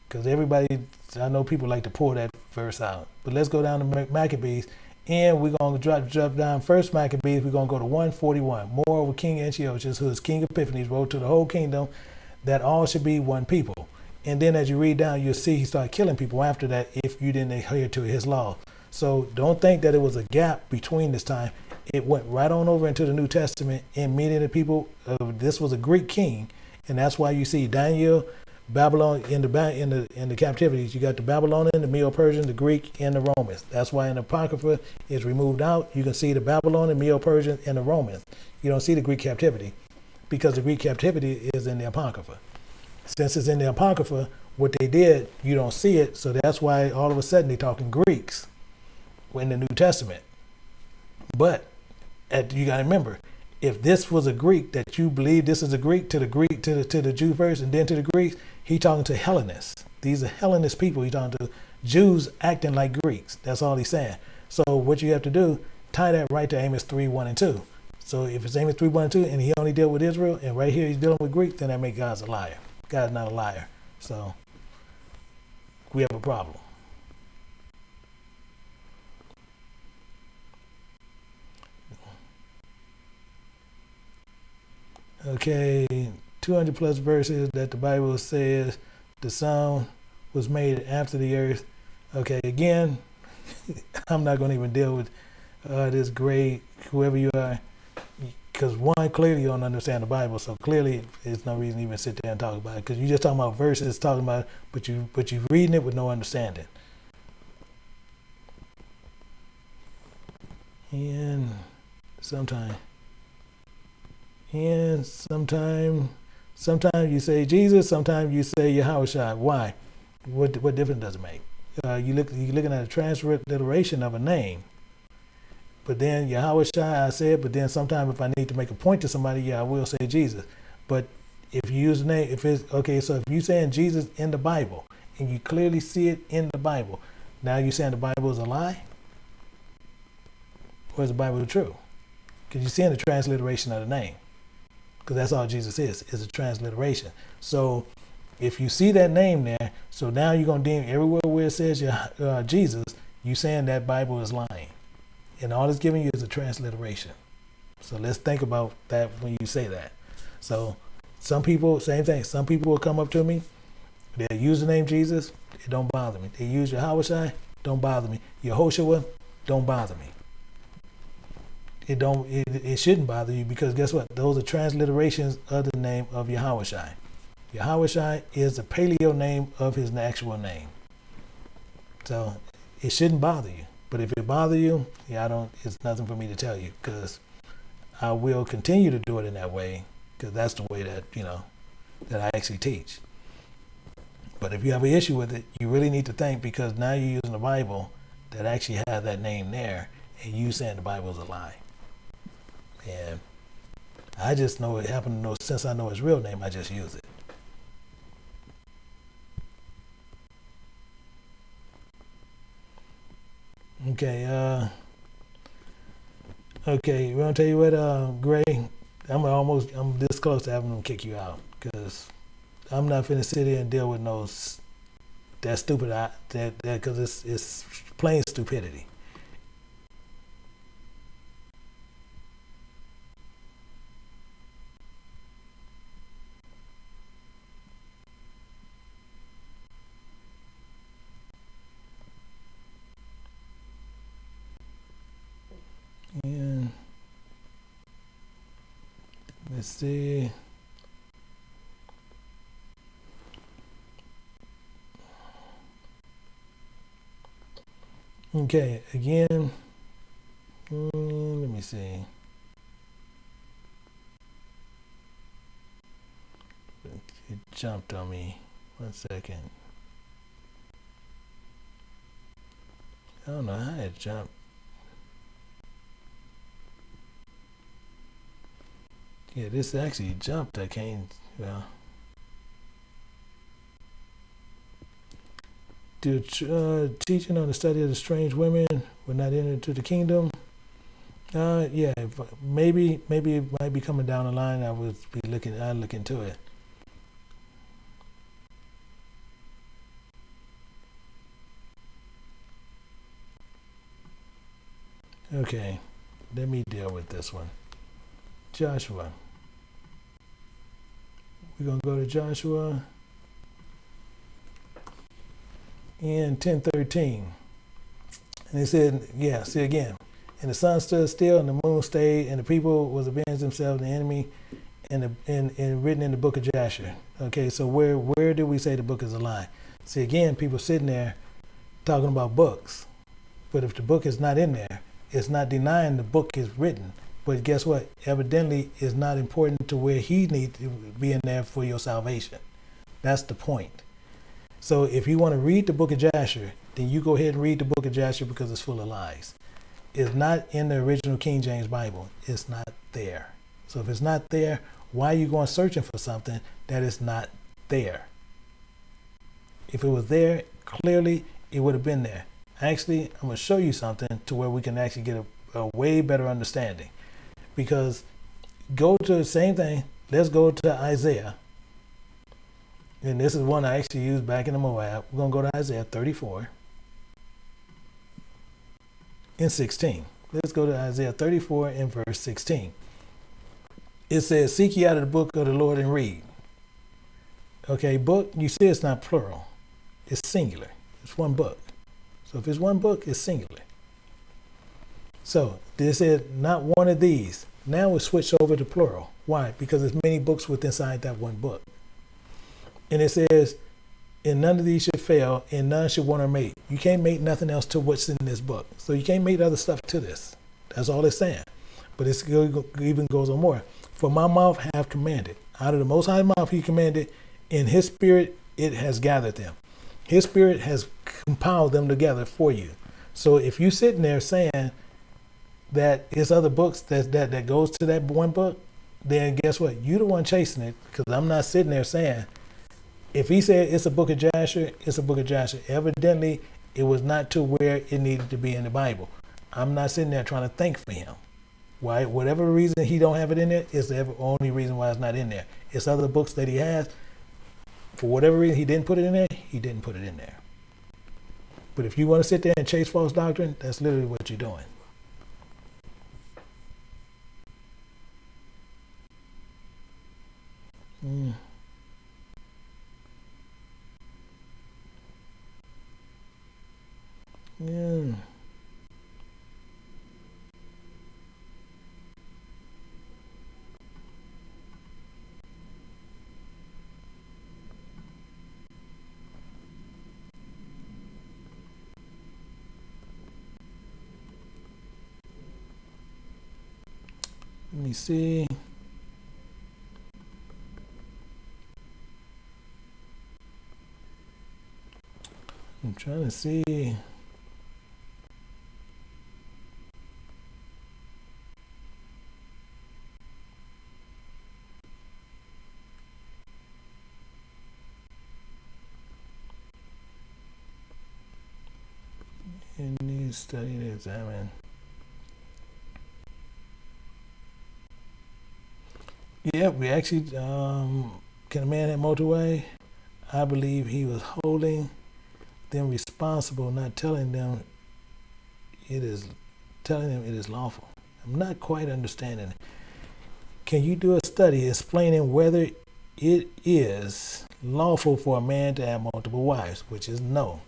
Because everybody, I know people like to pull that verse out. But let's go down to Maccabees, and we're going to drop, drop down First Maccabees. We're going to go to 141. Moreover, King Antiochus, who is King Epiphanes, wrote to the whole kingdom that all should be one people. And then as you read down, you'll see he started killing people after that if you didn't adhere to his law. So don't think that it was a gap between this time. It went right on over into the New Testament and many of the people, uh, this was a Greek king. And that's why you see Daniel, Babylon in the in the in the captivities. You got the Babylonian, the Medo-Persian, the Greek, and the Romans. That's why in the Apocrypha is removed out. You can see the Babylonian, Medo-Persian, and the Romans. You don't see the Greek captivity because the Greek captivity is in the Apocrypha since it's in the Apocrypha, what they did, you don't see it. So that's why all of a sudden they're talking Greeks in the New Testament. But at, you got to remember, if this was a Greek that you believe this is a Greek to the Greek to the to the Jew first and then to the Greeks, he talking to Hellenists. These are Hellenist people. He talking to Jews acting like Greeks. That's all he's saying. So what you have to do, tie that right to Amos three one and two. So if it's Amos 3, 1 and 2, and he only dealt with Israel, and right here he's dealing with Greek, then that makes God's a liar. God's not a liar. So we have a problem. Okay, 200 plus verses that the Bible says the sun was made after the earth. Okay, again, I'm not going to even deal with uh, this great, whoever you are, because one, clearly you don't understand the Bible, so clearly there's no reason to even sit there and talk about it, because you're just talking about verses, talking about, but you, but you're reading it with no understanding. And sometimes, and sometimes, sometimes you say Jesus, sometimes you say Yahweh Why? What what difference does it make? Uh, you look you're looking at a transliteration of a name. But then Yahweh I said, but then sometimes if I need to make a point to somebody, yeah, I will say Jesus. But if you use the name, if it's okay, so if you're saying Jesus in the Bible and you clearly see it in the Bible, now you're saying the Bible is a lie? Or is the Bible true? Because you're seeing the transliteration of the name. Because that's all Jesus is, is a transliteration. So if you see that name there, so now you're going to deem everywhere where it says uh, Jesus, you saying that Bible is lying. And all it's giving you is a transliteration. So let's think about that when you say that. So some people, same thing. Some people will come up to me. They use the name Jesus. It don't bother me. They use Yahweh Don't bother me. Yehoshua. Don't bother me. It don't. It, it shouldn't bother you because guess what? Those are transliterations of the name of Yahweh Yahweh is the paleo name of his actual name. So it shouldn't bother you. But if it bothers you, yeah, I don't. It's nothing for me to tell you because I will continue to do it in that way because that's the way that you know that I actually teach. But if you have an issue with it, you really need to think because now you're using the Bible that actually has that name there, and you saying the Bible is a lie. And I just know it happened to know since I know his real name, I just use it. Okay, uh, okay, we're gonna tell you what, uh, Gray, I'm almost, I'm this close to having them kick you out, cause I'm not finna sit here and deal with no, that stupid, that, that, cause it's, it's plain stupidity. And let's see. Okay, again, mm, let me see. It jumped on me. One second. I don't know how it jumped. Yeah, this actually jumped. I can't, well. Do uh, teaching on the study of the strange women will not enter into the kingdom? Uh, yeah, maybe, maybe it might be coming down the line. I would be looking, I look into it. Okay, let me deal with this one. Joshua. We're going to go to Joshua in 1013. And he said, yeah, see again. And the sun stood still and the moon stayed and the people was avenged themselves the enemy and, the, and, and written in the book of Jasher. Okay, so where, where did we say the book is a lie? See again, people sitting there talking about books. But if the book is not in there, it's not denying the book is written. But guess what? Evidently, it's not important to where he needs to be in there for your salvation. That's the point. So if you want to read the book of Jasher, then you go ahead and read the book of Jasher because it's full of lies. It's not in the original King James Bible. It's not there. So if it's not there, why are you going searching for something that is not there? If it was there, clearly it would have been there. Actually, I'm going to show you something to where we can actually get a, a way better understanding. Because go to the same thing. Let's go to Isaiah. And this is one I actually used back in the Moab. We're going to go to Isaiah 34 and 16. Let's go to Isaiah 34 and verse 16. It says, Seek ye out of the book of the Lord and read. Okay, book, you see it's not plural, it's singular. It's one book. So if it's one book, it's singular. So this is not one of these. Now we switch over to plural. Why? Because there's many books within inside that one book. And it says, and none of these should fail, and none should want to mate. You can't make nothing else to what's in this book. So you can't make other stuff to this. That's all it's saying. But it even goes on more. For my mouth have commanded. Out of the most high mouth he commanded, in his spirit it has gathered them. His spirit has compiled them together for you. So if you're sitting there saying that it's other books that, that, that goes to that one book, then guess what? You're the one chasing it because I'm not sitting there saying if he said it's a book of Jasher, it's a book of Jasher. Evidently, it was not to where it needed to be in the Bible. I'm not sitting there trying to think for him. Why? Whatever reason he don't have it in there is the only reason why it's not in there. It's other books that he has. For whatever reason he didn't put it in there, he didn't put it in there. But if you want to sit there and chase false doctrine, that's literally what you're doing. Yeah. Let me see. Trying to see. In study and examine. Yeah, we actually, um, can a man have motorway? I believe he was holding them responsible, not telling them it is, telling them it is lawful. I'm not quite understanding. Can you do a study explaining whether it is lawful for a man to have multiple wives, which is no.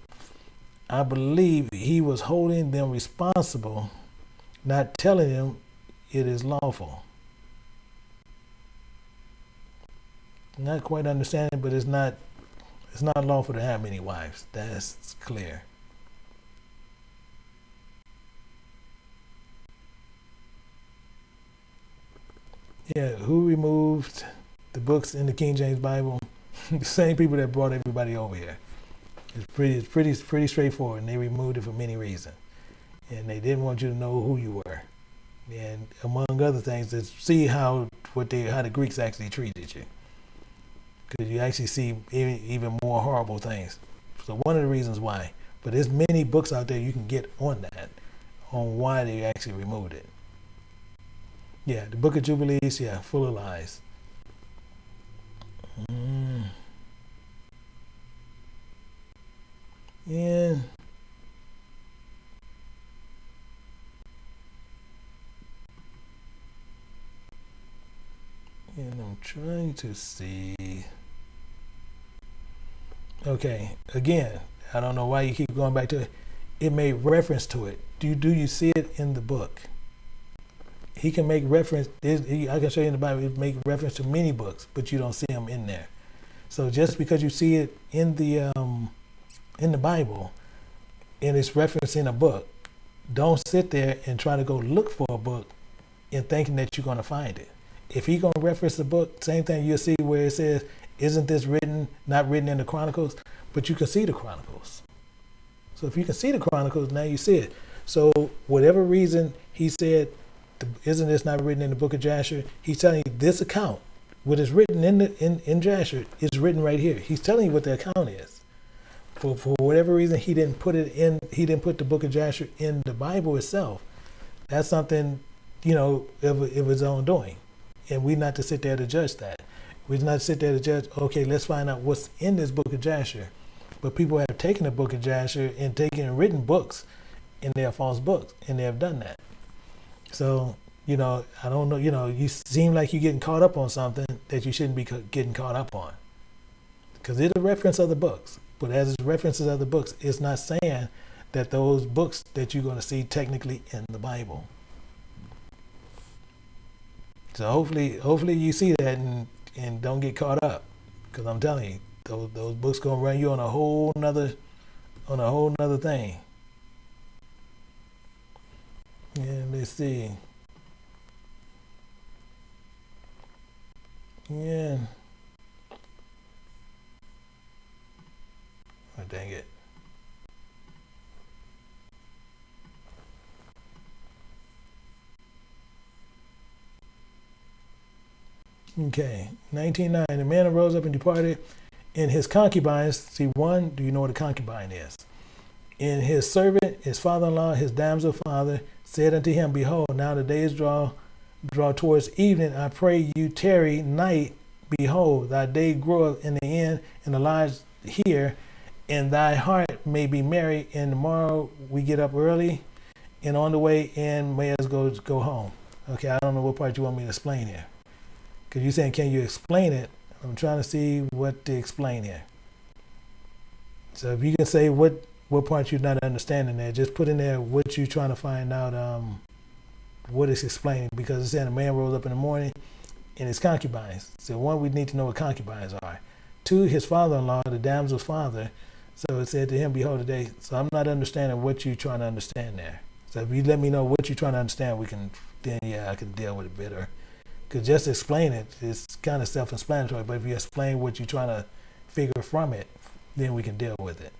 I believe he was holding them responsible, not telling them it is lawful. Not quite understanding, but it's not it's not lawful to have many wives. That's clear. Yeah, who removed the books in the King James Bible? the same people that brought everybody over here. It's pretty, it's pretty, pretty straightforward, and they removed it for many reasons. And they didn't want you to know who you were, and among other things, to see how what they, how the Greeks actually treated you, because you actually see even, even more horrible things. So one of the reasons why. But there's many books out there you can get on that, on why they actually removed it. Yeah, the Book of Jubilees, yeah, full of lies. Mm. And and I'm trying to see. Okay, again, I don't know why you keep going back to it. It made reference to it. Do do you see it in the book? He can make reference. I can show you in the Bible. It make reference to many books, but you don't see them in there. So just because you see it in the um, in the Bible and it's referenced in a book, don't sit there and try to go look for a book and thinking that you're going to find it. If he's going to reference the book, same thing you'll see where it says, isn't this written, not written in the Chronicles? But you can see the Chronicles. So if you can see the Chronicles, now you see it. So whatever reason he said, isn't this not written in the book of Jasher? He's telling you this account, what is written in the in, in Jasher is written right here. He's telling you what the account is for, for whatever reason he didn't put it in he didn't put the book of Jasher in the Bible itself. That's something you know, of, of its own doing. And we're not to sit there to judge that. We're not sit there to judge, okay, let's find out what's in this book of Jasher. But people have taken the book of Jasher and taken and written books, and they false books, and they have done that. So, you know, I don't know, you know, you seem like you're getting caught up on something that you shouldn't be getting caught up on. Because it's a reference of the books. But as it references of the books, it's not saying that those books that you're going to see technically in the Bible. So hopefully, hopefully you see that and, and don't get caught up, because I'm telling you, those those books gonna run you on a whole nother, on a whole nother thing. And let's see. Yeah. Oh, dang it. Okay, 19.9. The man arose up and departed in his concubines. See, one, do you know what a concubine is? In his servant, his father-in-law, his damsel father, said unto him, Behold, now the days draw draw towards evening. I pray you tarry night. Behold, thy day groweth in the end, and the lies here, and thy heart may be merry. And tomorrow we get up early, and on the way in may as go go home. Okay, I don't know what part you want me to explain here. Because you're saying, can you explain it? I'm trying to see what to explain here. So if you can say what what part you're not understanding there, just put in there what you're trying to find out um, what it's explaining. Because it's saying a man rose up in the morning and his concubines. So one, we need to know what concubines are. Two, his father-in-law, the damsel's father. So it said to him, behold today. So I'm not understanding what you're trying to understand there. So if you let me know what you're trying to understand, we can then yeah, I can deal with it better. Because just explain it. is kind of self-explanatory. But if you explain what you're trying to figure from it, then we can deal with it.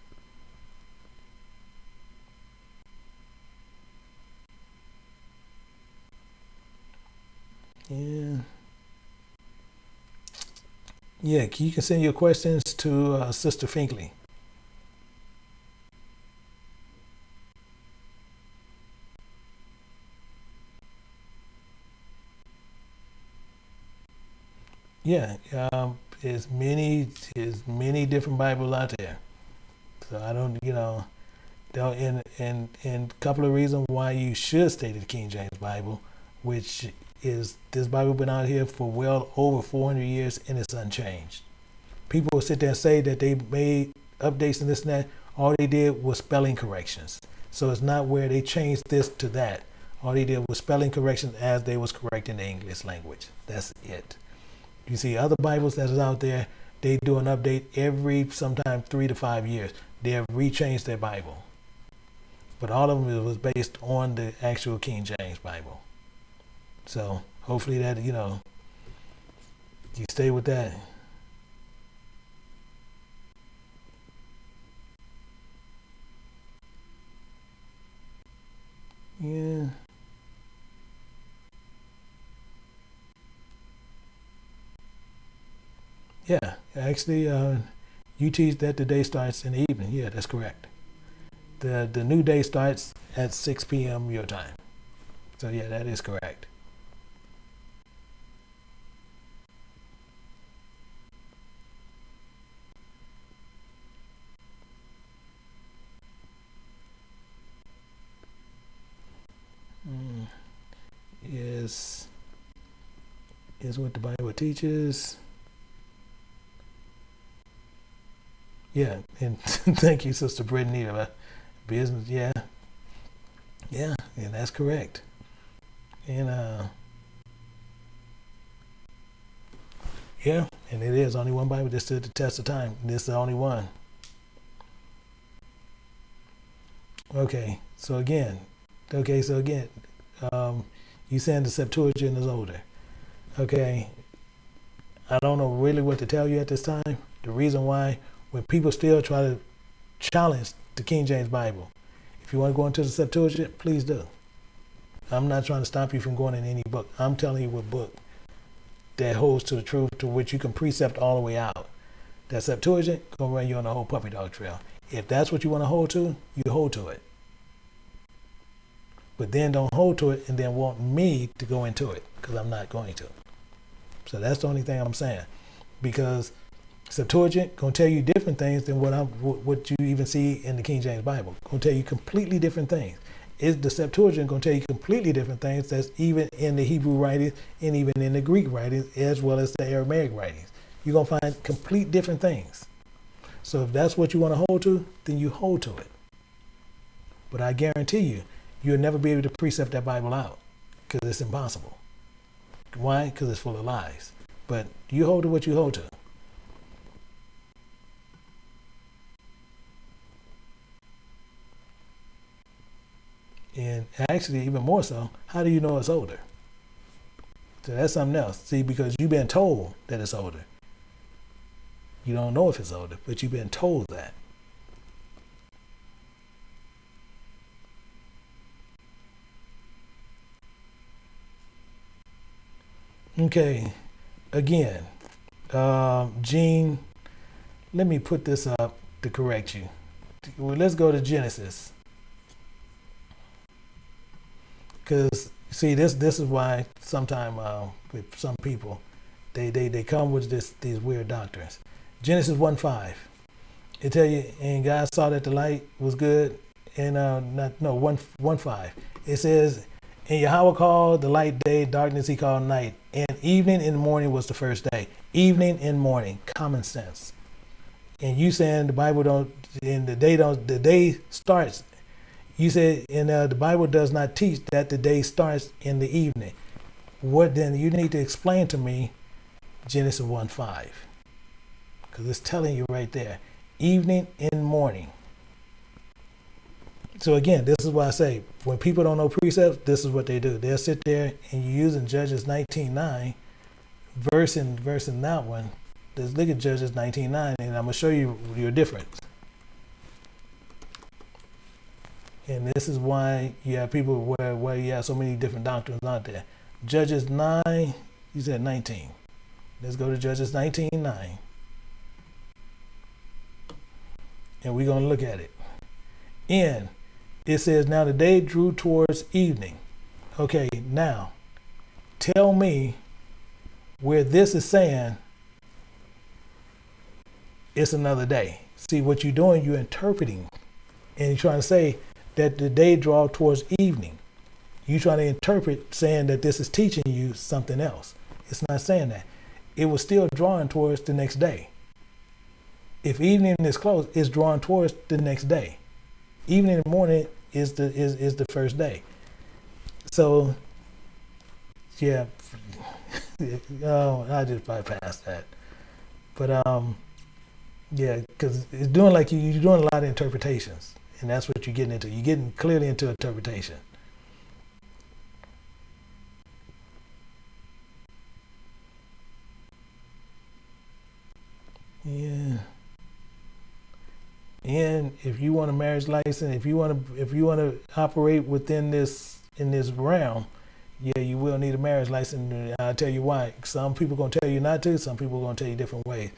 Yeah. Yeah, you can send your questions to uh, Sister Finkley. Yeah, um, there's many, there's many different Bibles out there. So I don't, you know, and and and a couple of reasons why you should stay to the King James Bible, which is this Bible been out here for well over 400 years and it's unchanged. People will sit there and say that they made updates and this and that. All they did was spelling corrections. So it's not where they changed this to that. All they did was spelling corrections as they was correcting the English language. That's it. You see other Bibles that is out there, they do an update every sometime three to five years. They have rechanged their Bible. But all of them was based on the actual King James Bible. So hopefully that, you know, you stay with that. Yeah. Yeah, actually, uh, you teach that the day starts in the evening. Yeah, that's correct. The the new day starts at 6 p.m. your time. So yeah, that is correct. Mm. Is is what the Bible teaches. Yeah, and thank you, Sister Brittany. about Business, yeah, yeah, and that's correct. And uh, yeah, and it is only one Bible that stood the test of time. This is the only one. Okay, so again, okay, so again, um, you saying the Septuagint is older. Okay, I don't know really what to tell you at this time. The reason why when people still try to challenge the King James Bible. If you want to go into the Septuagint, please do. I'm not trying to stop you from going in any book. I'm telling you what book that holds to the truth to which you can precept all the way out. That Septuagint gonna run you on the whole puppy dog trail. If that's what you want to hold to, you hold to it. but then don't hold to it and then want me to go into it because I'm not going to. So that's the only thing I'm saying, because Septuagint gonna tell you different things than what I'm what you even see in the King James Bible. Gonna tell you completely different things. Is the Septuagint gonna tell you completely different things that's even in the Hebrew writings and even in the Greek writings as well as the Aramaic writings. You're gonna find complete different things. So if that's what you want to hold to, then you hold to it. But I guarantee you, you'll never be able to precept that Bible out because it's impossible. Why? Because it's full of lies. But you hold to what you hold to. And actually, even more so, how do you know it's older? So that's something else. See, because you've been told that it's older. You don't know if it's older, but you've been told that. Okay, again, um, Gene, let me put this up to correct you. Let's go to Genesis. Because see, this this is why sometimes uh, with some people, they, they they come with this these weird doctrines. Genesis one five, it tell you, and God saw that the light was good, and uh, not no one one five. It says, and Yahweh called the light day, darkness he called night, and evening and morning was the first day. Evening and morning, common sense. And you saying the Bible don't, and the day don't, the day starts you said, and uh, the Bible does not teach that the day starts in the evening. What then? You need to explain to me Genesis 1 5. Because it's telling you right there evening and morning. So again, this is why I say when people don't know precepts, this is what they do. They'll sit there and you're using Judges 19.9, verse in verse in that one. Let's look at Judges 19.9, and I'm gonna show you your difference. And this is why you have people where, where you have so many different doctrines out there. Judges 9, you said 19. Let's go to Judges 19, 9. And we're going to look at it. In, it says, Now the day drew towards evening. Okay, now, tell me where this is saying it's another day. See, what you're doing, you're interpreting. And you're trying to say, that the day draw towards evening. You trying to interpret saying that this is teaching you something else. It's not saying that. It was still drawing towards the next day. If evening is close, it's drawing towards the next day. Evening and morning is the is, is the first day. So yeah. oh, I just bypassed that. But um yeah, because it's doing like you, you're doing a lot of interpretations. And that's what you're getting into. You're getting clearly into interpretation. Yeah. And if you want a marriage license, if you want to, if you want to operate within this in this realm, yeah, you will need a marriage license. I'll tell you why. Some people gonna tell you not to. Some people gonna tell you different ways.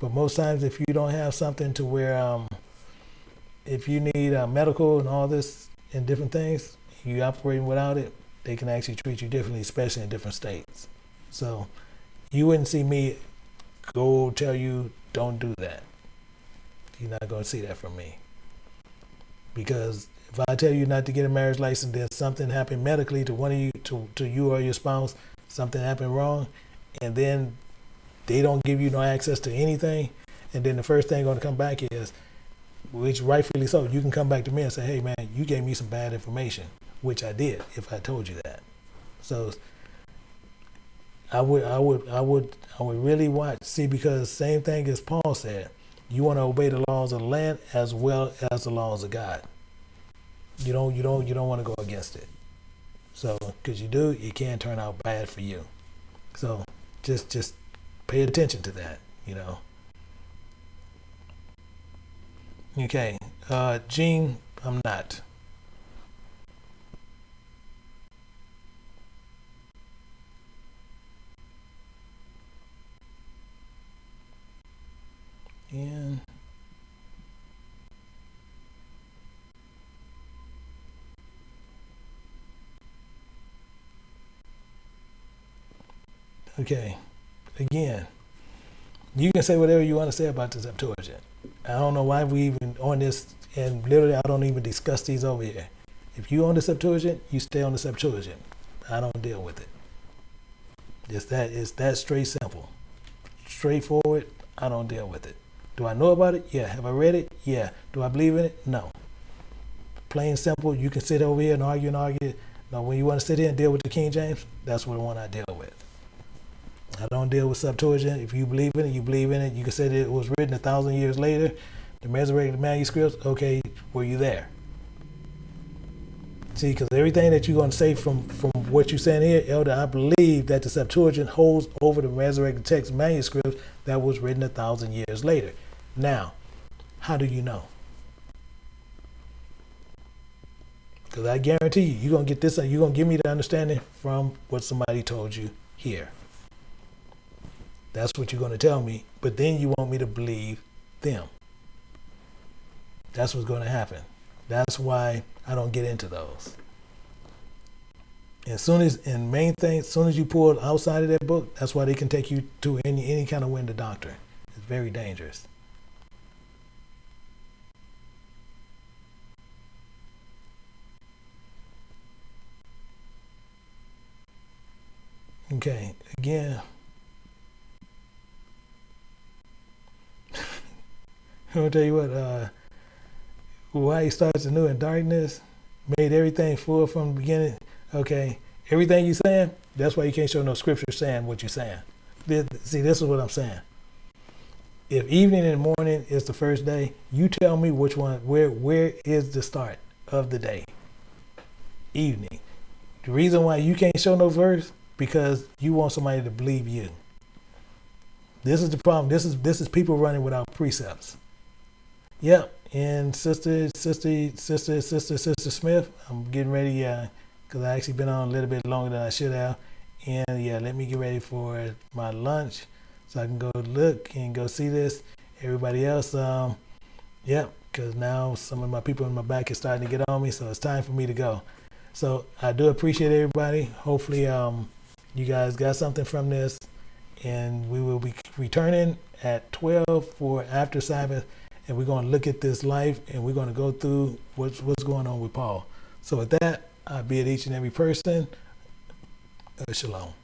But most times, if you don't have something to where um, if you need uh, medical and all this and different things, you operating without it, they can actually treat you differently, especially in different states. So you wouldn't see me go tell you don't do that. You're not going to see that from me. Because if I tell you not to get a marriage license, then something happened medically to one of you, to, to you or your spouse, something happened wrong, and then they don't give you no access to anything, and then the first thing going to come back is, which rightfully so, you can come back to me and say, hey man, you gave me some bad information, which I did if I told you that. So I would, I would, I would, I would really watch, see, because same thing as Paul said, you want to obey the laws of the land as well as the laws of God. You don't, you don't, you don't want to go against it. So, because you do, it can turn out bad for you. So, just, just pay attention to that. You know. Okay, uh, Gene, I'm not. And okay, again, you can say whatever you want to say about the Septuagint. I don't know why we even on this, and literally I don't even discuss these over here. If you own the Septuagint, you stay on the Septuagint. I don't deal with it. It's that it's that straight simple, straightforward. I don't deal with it. Do I know about it? Yeah. Have I read it? Yeah. Do I believe in it? No. Plain simple. You can sit over here and argue and argue. Now, when you want to sit here and deal with the King James, that's what the one I deal with. I don't deal with Septuagint. If you believe in it, you believe in it. You can say that it was written a thousand years later. The Masoretic manuscripts, okay, were you there? See, because everything that you're going to say from, from what you're saying here, Elder, I believe that the Septuagint holds over the Masoretic text manuscripts that was written a thousand years later. Now, how do you know? Because I guarantee you, you're going to get this, you're going to give me the understanding from what somebody told you here. That's what you're going to tell me. But then you want me to believe them. That's what's going to happen. That's why I don't get into those. As soon as, and main thing, as soon as you pull outside of that book, that's why they can take you to any any kind of wind of doctrine. It's very dangerous. Okay, again. I'll tell you what, uh, why he starts anew in darkness, made everything full from the beginning. Okay, everything you're saying, that's why you can't show no scripture saying what you're saying. See, this is what I'm saying. If evening and morning is the first day, you tell me which one, where, where is the start of the day? Evening. The reason why you can't show no verse because you want somebody to believe you. This is the problem. This is this is people running without precepts. Yep, and sister, sister, sister, sister, sister Smith, I'm getting ready because uh, I actually been on a little bit longer than I should have. And yeah, let me get ready for my lunch so I can go look and go see this. Everybody else, um, yep, because now some of my people in my back is starting to get on me, so it's time for me to go. So I do appreciate everybody. Hopefully, um, you guys got something from this, and we will be returning at 12 for after Sabbath and we're going to look at this life and we're going to go through what's, what's going on with Paul. So with that, I bid each and every person, uh, shalom.